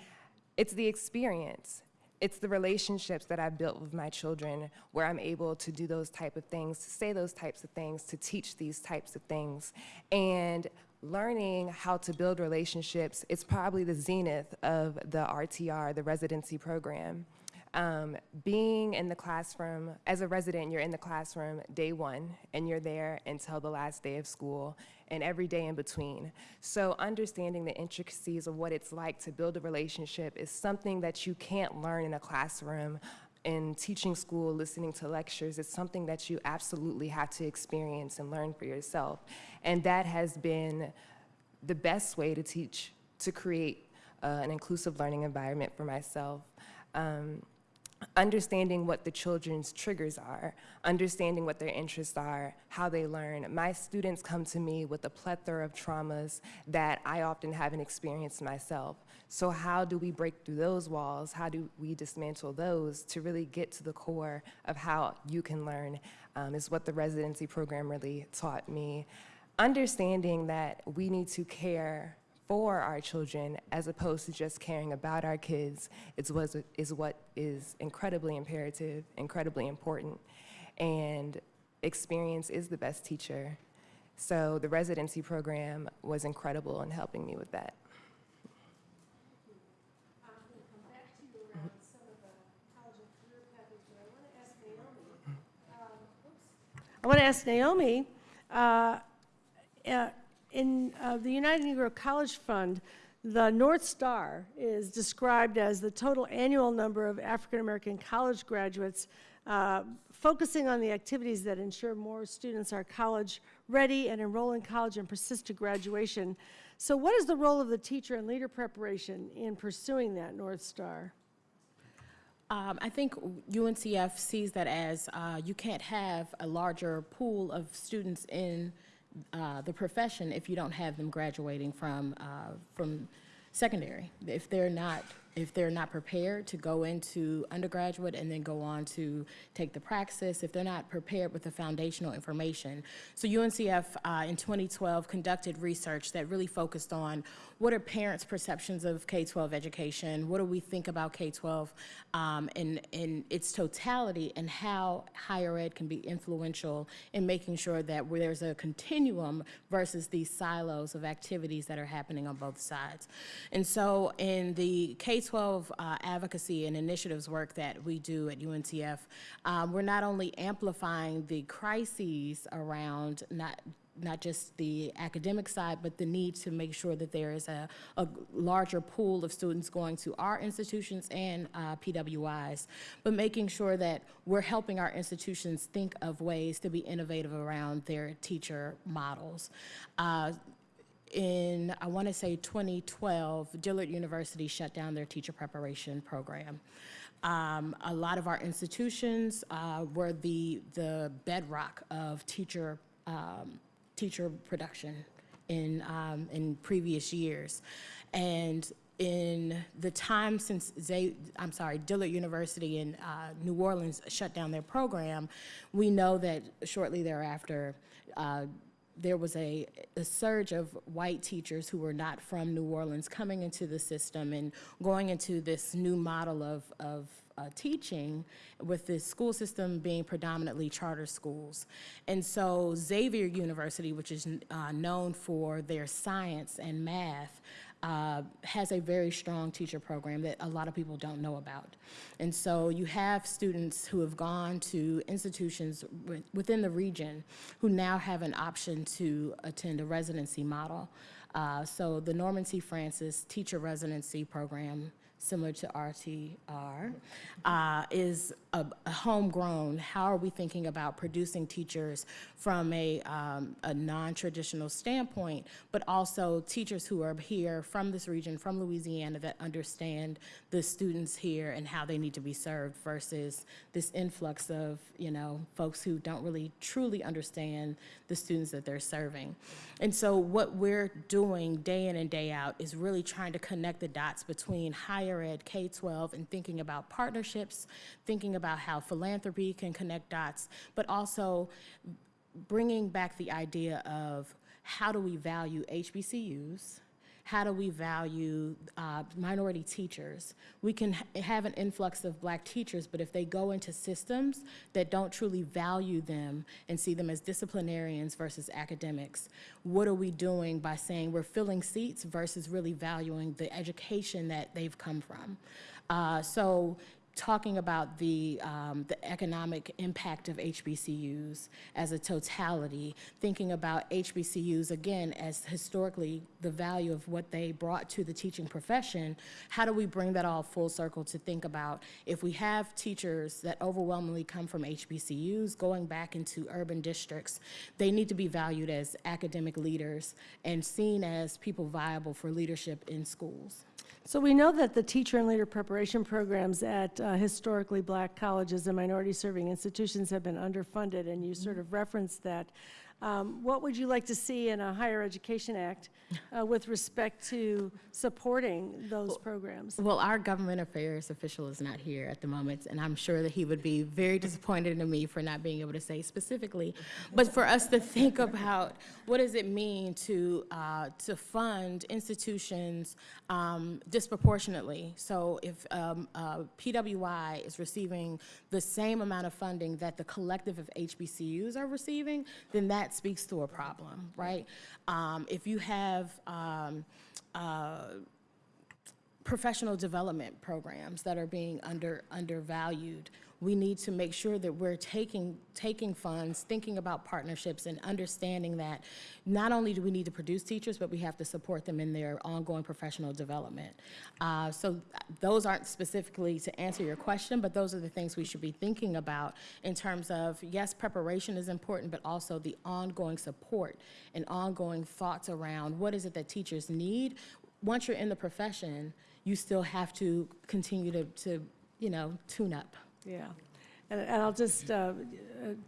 it's the experience it's the relationships that I've built with my children where I'm able to do those type of things, to say those types of things, to teach these types of things. And learning how to build relationships is probably the zenith of the RTR, the residency program. Um, being in the classroom, as a resident, you're in the classroom day one, and you're there until the last day of school, and every day in between. So understanding the intricacies of what it's like to build a relationship is something that you can't learn in a classroom in teaching school, listening to lectures, it's something that you absolutely have to experience and learn for yourself. And that has been the best way to teach, to create uh, an inclusive learning environment for myself. Um, understanding what the children's triggers are, understanding what their interests are, how they learn. My students come to me with a plethora of traumas that I often haven't experienced myself. So how do we break through those walls? How do we dismantle those to really get to the core of how you can learn um, is what the residency program really taught me. Understanding that we need to care for our children as opposed to just caring about our kids is, was, is what is incredibly imperative, incredibly important. And experience is the best teacher. So the residency program was incredible in helping me with that. I want to ask Naomi, uh, uh, in uh, the United Negro College Fund, the North Star is described as the total annual number of African American college graduates, uh, focusing on the activities that ensure more students are college ready and enroll in college and persist to graduation. So, what is the role of the teacher and leader preparation in pursuing that North Star? Um, I think UNCF sees that as uh, you can't have a larger pool of students in uh, the profession if you don't have them graduating from uh, from secondary. If they're not if they're not prepared to go into undergraduate and then go on to take the praxis, if they're not prepared with the foundational information. So UNCF uh, in 2012 conducted research that really focused on what are parents' perceptions of K-12 education, what do we think about K-12 um, in, in its totality, and how higher ed can be influential in making sure that there's a continuum versus these silos of activities that are happening on both sides. And so in the K-12 uh, advocacy and initiatives work that we do at UNCF, um, we're not only amplifying the crises around not not just the academic side, but the need to make sure that there is a, a larger pool of students going to our institutions and uh, PWIs, but making sure that we're helping our institutions think of ways to be innovative around their teacher models. Uh, in, I want to say 2012, Dillard University shut down their teacher preparation program. Um, a lot of our institutions uh, were the, the bedrock of teacher um, teacher production in, um, in previous years. And in the time since they, I'm sorry, Dillard University in uh, New Orleans shut down their program, we know that shortly thereafter, uh, there was a, a, surge of white teachers who were not from New Orleans coming into the system and going into this new model of, of uh, teaching with the school system being predominantly charter schools. And so Xavier University, which is uh, known for their science and math, uh, has a very strong teacher program that a lot of people don't know about. And so you have students who have gone to institutions within the region who now have an option to attend a residency model. Uh, so the Norman C. Francis Teacher Residency Program similar to RTR, uh, is a, a, homegrown. How are we thinking about producing teachers from a, um, a non-traditional standpoint, but also teachers who are here from this region, from Louisiana, that understand the students here and how they need to be served versus this influx of, you know, folks who don't really truly understand the students that they're serving. And so what we're doing day in and day out is really trying to connect the dots between higher ed, K-12, and thinking about partnerships, thinking about how philanthropy can connect dots, but also bringing back the idea of how do we value HBCUs, how do we value uh, minority teachers? We can ha have an influx of black teachers, but if they go into systems that don't truly value them and see them as disciplinarians versus academics, what are we doing by saying we're filling seats versus really valuing the education that they've come from? Uh, so talking about the, um, the economic impact of HBCUs as a totality, thinking about HBCUs again as historically the value of what they brought to the teaching profession, how do we bring that all full circle to think about if we have teachers that overwhelmingly come from HBCUs going back into urban districts, they need to be valued as academic leaders and seen as people viable for leadership in schools. So we know that the teacher and leader preparation programs at uh, Uh, historically black colleges and minority-serving institutions have been underfunded, and you sort of referenced that. Um, What would you like to see in a Higher Education Act uh, with respect to supporting those programs? Well, our government affairs official is not here at the moment, and I'm sure that he would be very disappointed in me for not being able to say specifically. But for us to think about what does it mean to, uh, to fund institutions um, disproportionately? So if um, uh, PWI is receiving the same amount of funding that the collective of HBCUs are receiving, then that speaks to a problem, right? Um, If you have um, uh, professional development programs that are being under, undervalued. We need to make sure that we're taking, taking funds, thinking about partnerships and understanding that not only do we need to produce teachers, but we have to support them in their ongoing professional development. Uh, so those aren't specifically to answer your question, but those are the things we should be thinking about in terms of, yes, preparation is important, but also the ongoing support and ongoing thoughts around what is it that teachers need. Once you're in the profession, you still have to continue to, to you know, tune up. Yeah. And and I'll just uh, uh,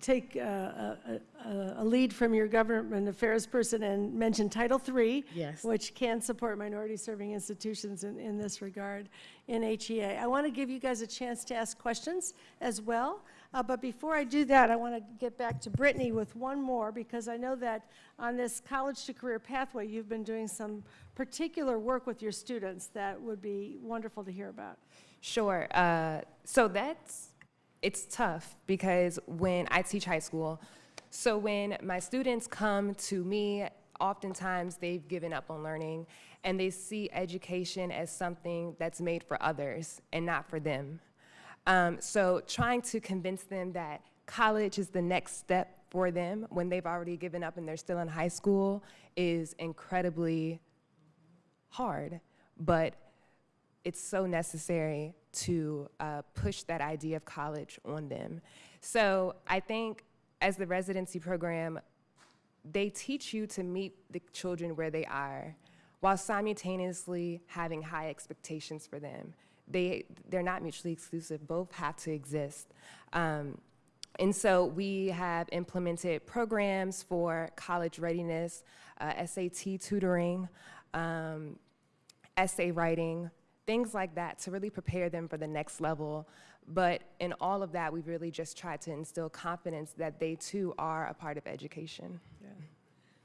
take uh, a a- a lead from your government affairs person and mention Title III. Yes. Which can support minority-serving institutions in, in this regard in HEA. I want to give you guys a chance to ask questions as well. Uh, But before I do that, I want to get back to Brittany with one more, because I know that on this college to career pathway, you've been doing some particular work with your students that would be wonderful to hear about. Sure. Uh, so that's it's tough because when I teach high school, so when my students come to me, oftentimes they've given up on learning and they see education as something that's made for others and not for them. Um, so trying to convince them that college is the next step for them when they've already given up and they're still in high school is incredibly hard, but it's so necessary to uh, push that idea of college on them. So I think as the residency program, they teach you to meet the children where they are while simultaneously having high expectations for them. They, they're not mutually exclusive, both have to exist. Um, and so we have implemented programs for college readiness, uh, SAT tutoring, um, essay writing, things like that to really prepare them for the next level. But in all of that, we've really just tried to instill confidence that they too are a part of education.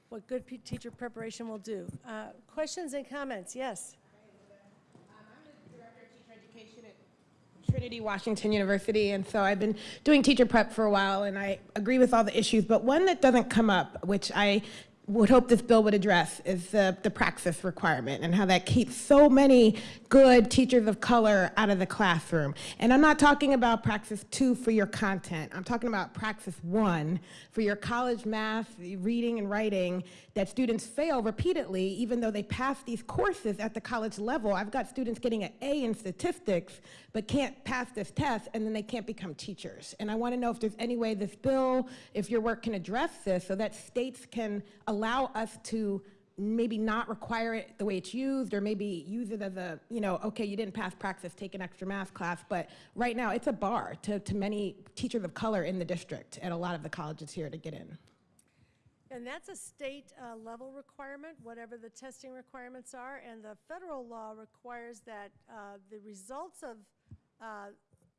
What good teacher preparation will do. Uh, Questions and comments? Yes. Hi, Linda. Um I'm the director of teacher education at Trinity Washington University, and so I've been doing teacher prep for a while, and I agree with all the issues, but one that doesn't come up, which I would hope this bill would address, is the, the praxis requirement and how that keeps so many good teachers of color out of the classroom. And I'm not talking about praxis two for your content. I'm talking about praxis one for your college math, reading and writing that students fail repeatedly, even though they pass these courses at the college level. I've got students getting an A in statistics, but can't pass this test, and then they can't become teachers. And I want to know if there's any way this bill, if your work can address this, so that states can allow us to maybe not require it the way it's used, or maybe use it as a, you know, okay, you didn't pass praxis, take an extra math class, but right now it's a bar to, to many teachers of color in the district at a lot of the colleges here to get in. And that's a state uh, level requirement, whatever the testing requirements are. And the federal law requires that uh, the results of uh,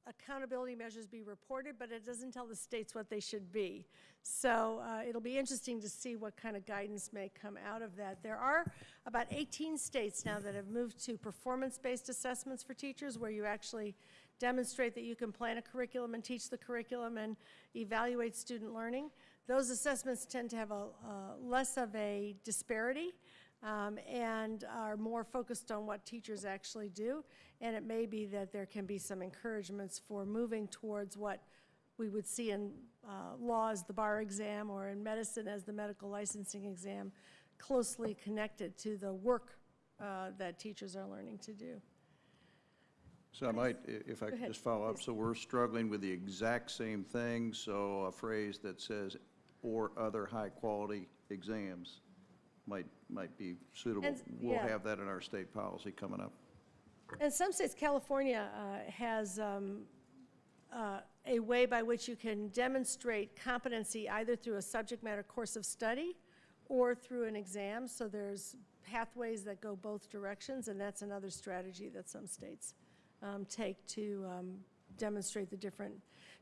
accountability measures be reported, but it doesn't tell the states what they should be. So uh, it'll be interesting to see what kind of guidance may come out of that. There are about 18 states now that have moved to performance-based assessments for teachers, where you actually demonstrate that you can plan a curriculum and teach the curriculum and evaluate student learning. Those assessments tend to have a, uh, less of a disparity um, and are more focused on what teachers actually do. And it may be that there can be some encouragements for moving towards what we would see in uh, law as the bar exam or in medicine as the medical licensing exam, closely connected to the work uh, that teachers are learning to do. So I might, if I could ahead, just follow up, so we're struggling with the exact same thing, so a phrase that says, "or other high-quality exams" might, might be suitable. And- We'll yeah. have that in our state policy coming up. In some states, California uh, has um, uh, a way by which you can demonstrate competency either through a subject matter course of study or through an exam. So there's pathways that go both directions, and that's another strategy that some states um, take to um, demonstrate the different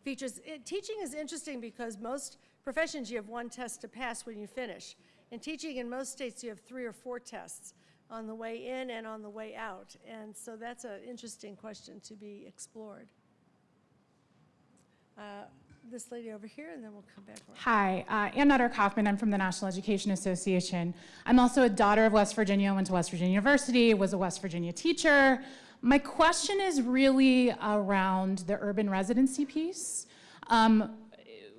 features. It- Teaching is interesting because most professions, you have one test to pass when you finish. In teaching, in most states, you have three or four tests on the way in and on the way out. And so that's an interesting question to be explored. Uh, This lady over here, and then we'll come back. Hi, uh, Ann Nutter Kaufman. I'm from the National Education Association. I'm also a daughter of West Virginia, went to West Virginia University, was a West Virginia teacher. My question is really around the urban residency piece. Um,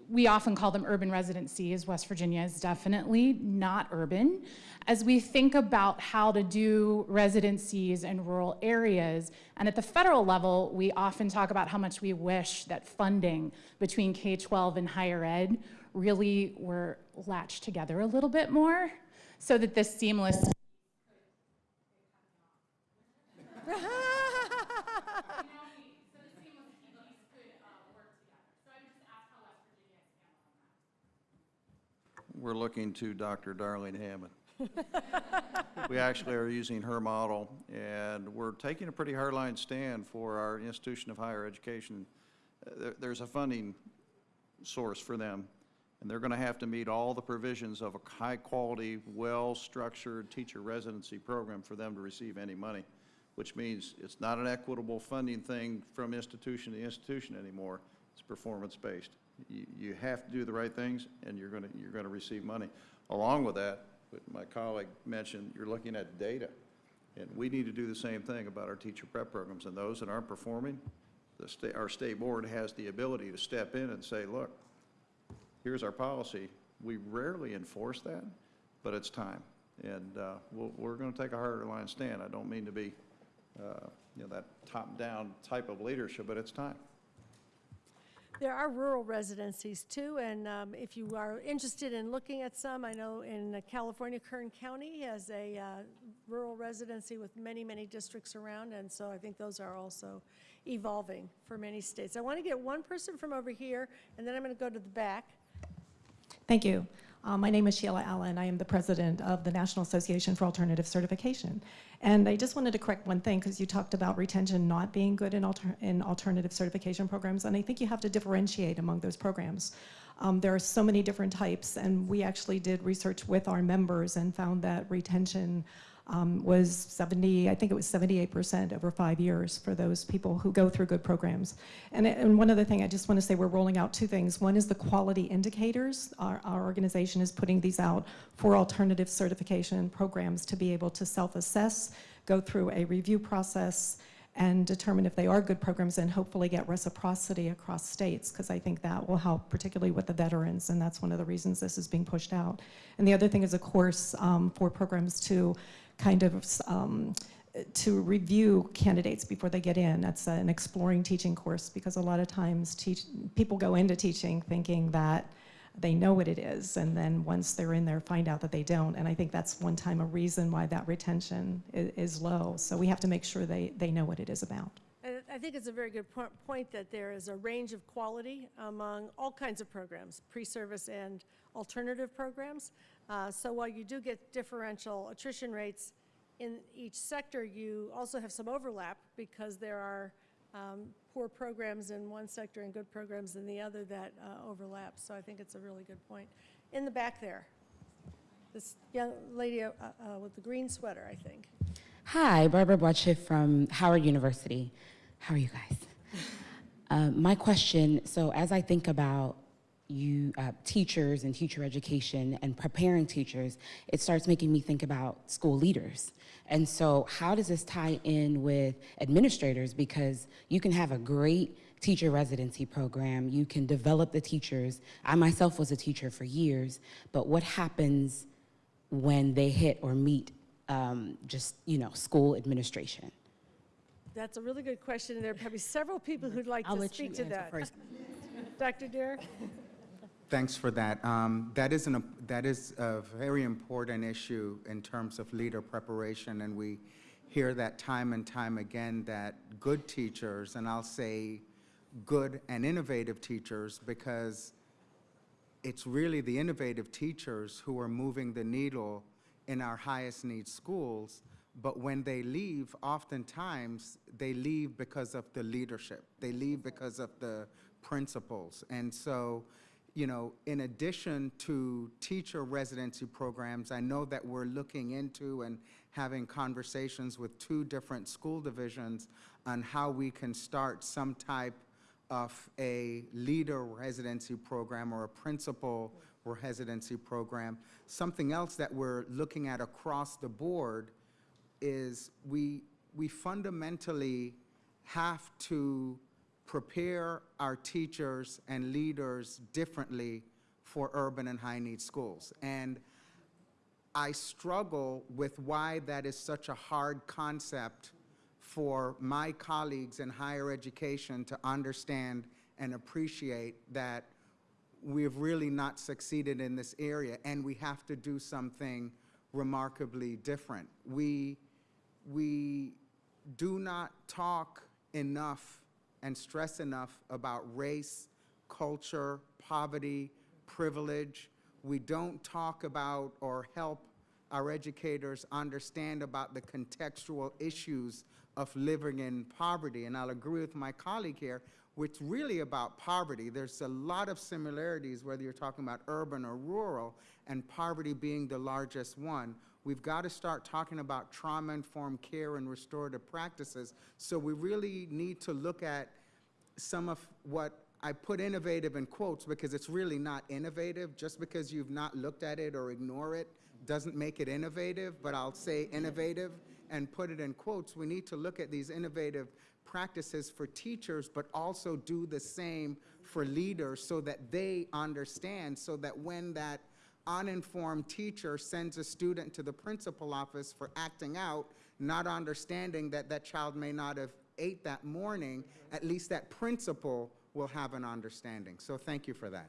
we often call them urban residencies. West Virginia is definitely not urban. As we think about how to do residencies in rural areas, and at the federal level, we often talk about how much we wish that funding between K 12 and higher ed really were latched together a little bit more so that this seamless We're looking to Dr. Darling-Hammond. We actually are using her model, and we're taking a pretty hardline stand for our institution of higher education. Uh, There's a funding source for them, and they're going to have to meet all the provisions of a high-quality, well-structured teacher residency program for them to receive any money, which means it's not an equitable funding thing from institution to institution anymore. It's performance-based. You, you have to do the right things, and you're going to, you're going to receive money. Along with that, my colleague mentioned, you're looking at data. And we need to do the same thing about our teacher prep programs, and those that aren't performing, the state, our state board has the ability to step in and say, look, here's our policy. We rarely enforce that, but it's time. And uh, we'll, we're going to take a harder line stand. I don't mean to be, uh, you know, that top-down type of leadership, but it's time. There are rural residencies too, and um, if you are interested in looking at some, I know in uh, California, Kern County has a uh, rural residency with many, many districts around, and so I think those are also evolving for many states. I want to get one person from over here, and then I'm going to go to the back. Thank you. Uh, My name is Sheila Allen. I am the president of the National Association for Alternative Certification. And I just wanted to correct one thing, because you talked about retention not being good in alter- in alternative certification programs, and I think you have to differentiate among those programs. Um, There are so many different types, and we actually did research with our members and found that retention um, was 70, I think it was 78% over five years for those people who go through good programs. And, and one other thing, I just want to say we're rolling out two things. One is the quality indicators. Our, our organization is putting these out for alternative certification programs to be able to self-assess, go through a review process, and determine if they are good programs and hopefully get reciprocity across states, because I think that will help, particularly with the veterans, and that's one of the reasons this is being pushed out. And the other thing is a course um, for programs to kind of um, to review candidates before they get in. That's an exploring teaching course because a lot of times teach, people go into teaching thinking that they know what it is, and then once they're in there, find out that they don't. And I think that's one time a reason why that retention is, is low. So we have to make sure they, they know what it is about. I think it's a very good po- point that there is a range of quality among all kinds of programs, pre-service and alternative programs. Uh, So while you do get differential attrition rates in each sector, you also have some overlap because there are um, poor programs in one sector and good programs in the other that uh, overlap. So I think it's a really good point. In the back there, this young lady uh, uh, with the green sweater, I think. Hi, Barbara Boache from Howard University. How are you guys? Uh, my question so, as I think about you uh, teachers and teacher education and preparing teachers, it starts making me think about school leaders. And so, how does this tie in with administrators? Because you can have a great teacher residency program, you can develop the teachers. I myself was a teacher for years, but what happens when they hit or meet um, just you know school administration? That's a really good question, and there are probably several people who'd like I'll to let you speak to that. first. Dr. Derrick? Thanks for that. Um, That is, an- that is a very important issue in terms of leader preparation, and we hear that time and time again, that good teachers, and I'll say good and innovative teachers, because it's really the innovative teachers who are moving the needle in our highest need schools. But when they leave, oftentimes, they leave because of the leadership. They leave because of the principals. And so, you know, in addition to teacher residency programs, I know that we're looking into and having conversations with two different school divisions on how we can start some type of a leader residency program or a principal residency program. Something else that we're looking at across the board is we, we fundamentally have to prepare our teachers and leaders differently for urban and high-need schools. And I struggle with why that is such a hard concept for my colleagues in higher education to understand and appreciate that we've really not succeeded in this area and we have to do something remarkably different. We, we do not talk enough and stress enough about race, culture, poverty, privilege. We don't talk about or help our educators understand about the contextual issues of living in poverty. And I'll agree with my colleague here, it's really about poverty. There's a lot of similarities, whether you're talking about urban or rural, and poverty being the largest one. We've got to start talking about trauma-informed care and restorative practices. So we really need to look at some of what I put innovative in quotes because it's really not innovative. Just because you've not looked at it or ignore it doesn't make it innovative, but I'll say innovative and put it in quotes. We need to look at these innovative practices for teachers, but also do the same for leaders so that they understand, so that when that uninformed teacher sends a student to the principal office for acting out, not understanding that that child may not have ate that morning, at least that principal will have an understanding. So thank you for that.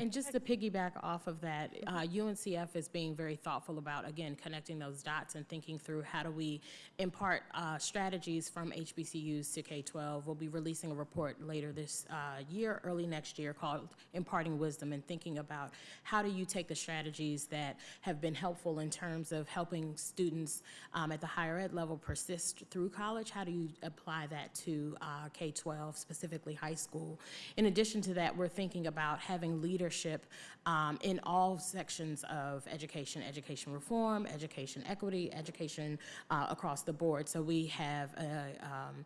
And just to piggyback off of that, uh, UNCF is being very thoughtful about, again, connecting those dots and thinking through how do we impart uh, strategies from HBCUs to K-12. We'll be releasing a report later this uh, year, early next year, called Imparting Wisdom and thinking about how do you take the strategies that have been helpful in terms of helping students um, at the higher ed level persist through college, how do you apply that to uh, K-12, specifically high school? In addition to that, we're thinking about having leaders leadership um, in all sections of education, education reform, education equity, education uh, across the board. So we have a, um,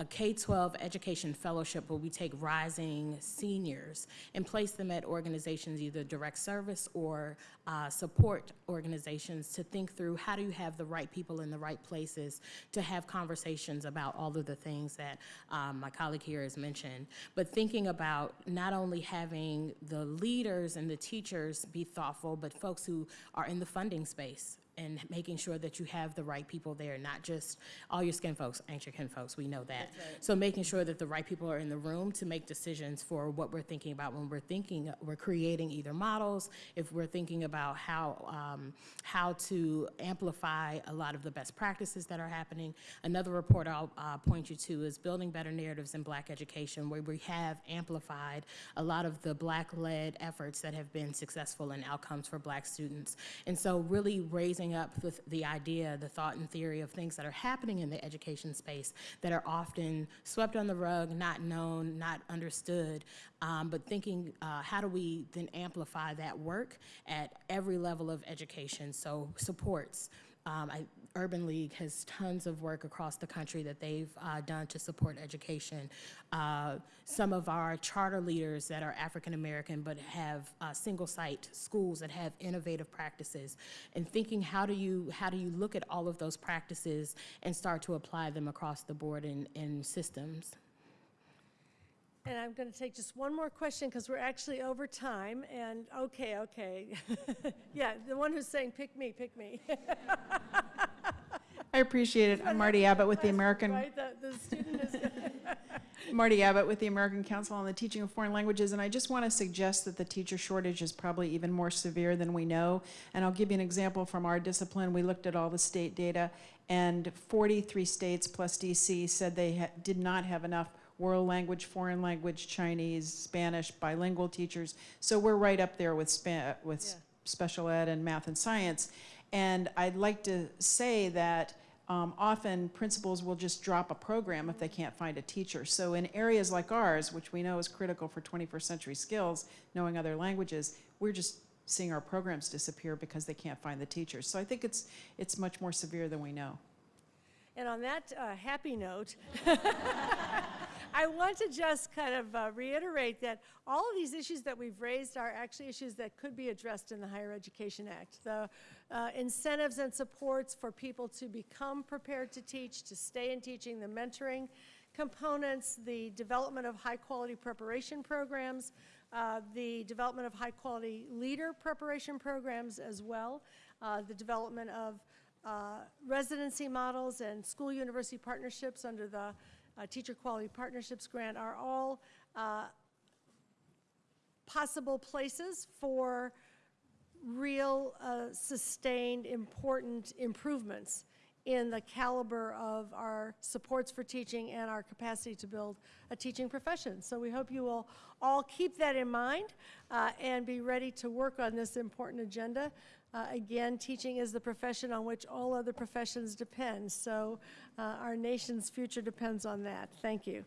a K-12 education fellowship where we take rising seniors and place them at organizations, either direct service or uh, support organizations to think through how do you have the right people in the right places to have conversations about all of the things that um, my colleague here has mentioned, but thinking about not only having the leaders and the teachers be thoughtful, but folks who are in the funding space and making sure that you have the right people there, not just all your skin folks, ain't your kin folks, we know that. So making sure that the right people are in the room to make decisions for what we're thinking about when we're thinking, we're creating either models, if we're thinking about how, um, how to amplify a lot of the best practices that are happening. Another report I'll uh, point you to is Building Better Narratives in Black Education, where we have amplified a lot of the Black-led efforts that have been successful in outcomes for Black students. And so really raising up with the idea, the thought and theory of things that are happening in the education space that are often swept on the rug, not known, not understood, um, but thinking uh, how do we then amplify that work at every level of education, so supports, Um, I, Urban League has tons of work across the country that they've uh, done to support education. Uh, some of our charter leaders that are African American but have uh, single site schools that have innovative practices, and thinking how do you how do you look at all of those practices and start to apply them across the board in, in systems. And I'm going to take just one more question because we're actually over time. And okay, okay. yeah, the one who's saying, pick me, pick me. I appreciate it. I'm Marty Abbott with the American, Right? The, the student is. Marty Abbott with the American Council on the Teaching of Foreign Languages, and I just want to suggest that the teacher shortage is probably even more severe than we know. And I'll give you an example from our discipline. We looked at all the state data, and 43 states plus DC said they ha- did not have enough world language, foreign language, Chinese, Spanish, bilingual teachers. So we're right up there with spa- with Yeah. special ed and math and science. And I'd like to say that um, often principals will just drop a program if they can't find a teacher. So in areas like ours, which we know is critical for 21st century skills, knowing other languages, we're just seeing our programs disappear because they can't find the teachers. So I think it's it's much more severe than we know. And on that uh, happy note, I want to just kind of uh, reiterate that all of these issues that we've raised are actually issues that could be addressed in the Higher Education Act. The uh, incentives and supports for people to become prepared to teach, to stay in teaching, the mentoring components, the development of high-quality preparation programs, uh, the development of high-quality leader preparation programs as well, uh, the development of uh, residency models and school-university partnerships under the uh, Teacher Quality Partnerships Grant are all uh, possible places for real, uh, sustained, important improvements in the caliber of our supports for teaching and our capacity to build a teaching profession. So we hope you will all keep that in mind uh, and be ready to work on this important agenda. Uh, again, teaching is the profession on which all other professions depend. So uh, our nation's future depends on that. Thank you.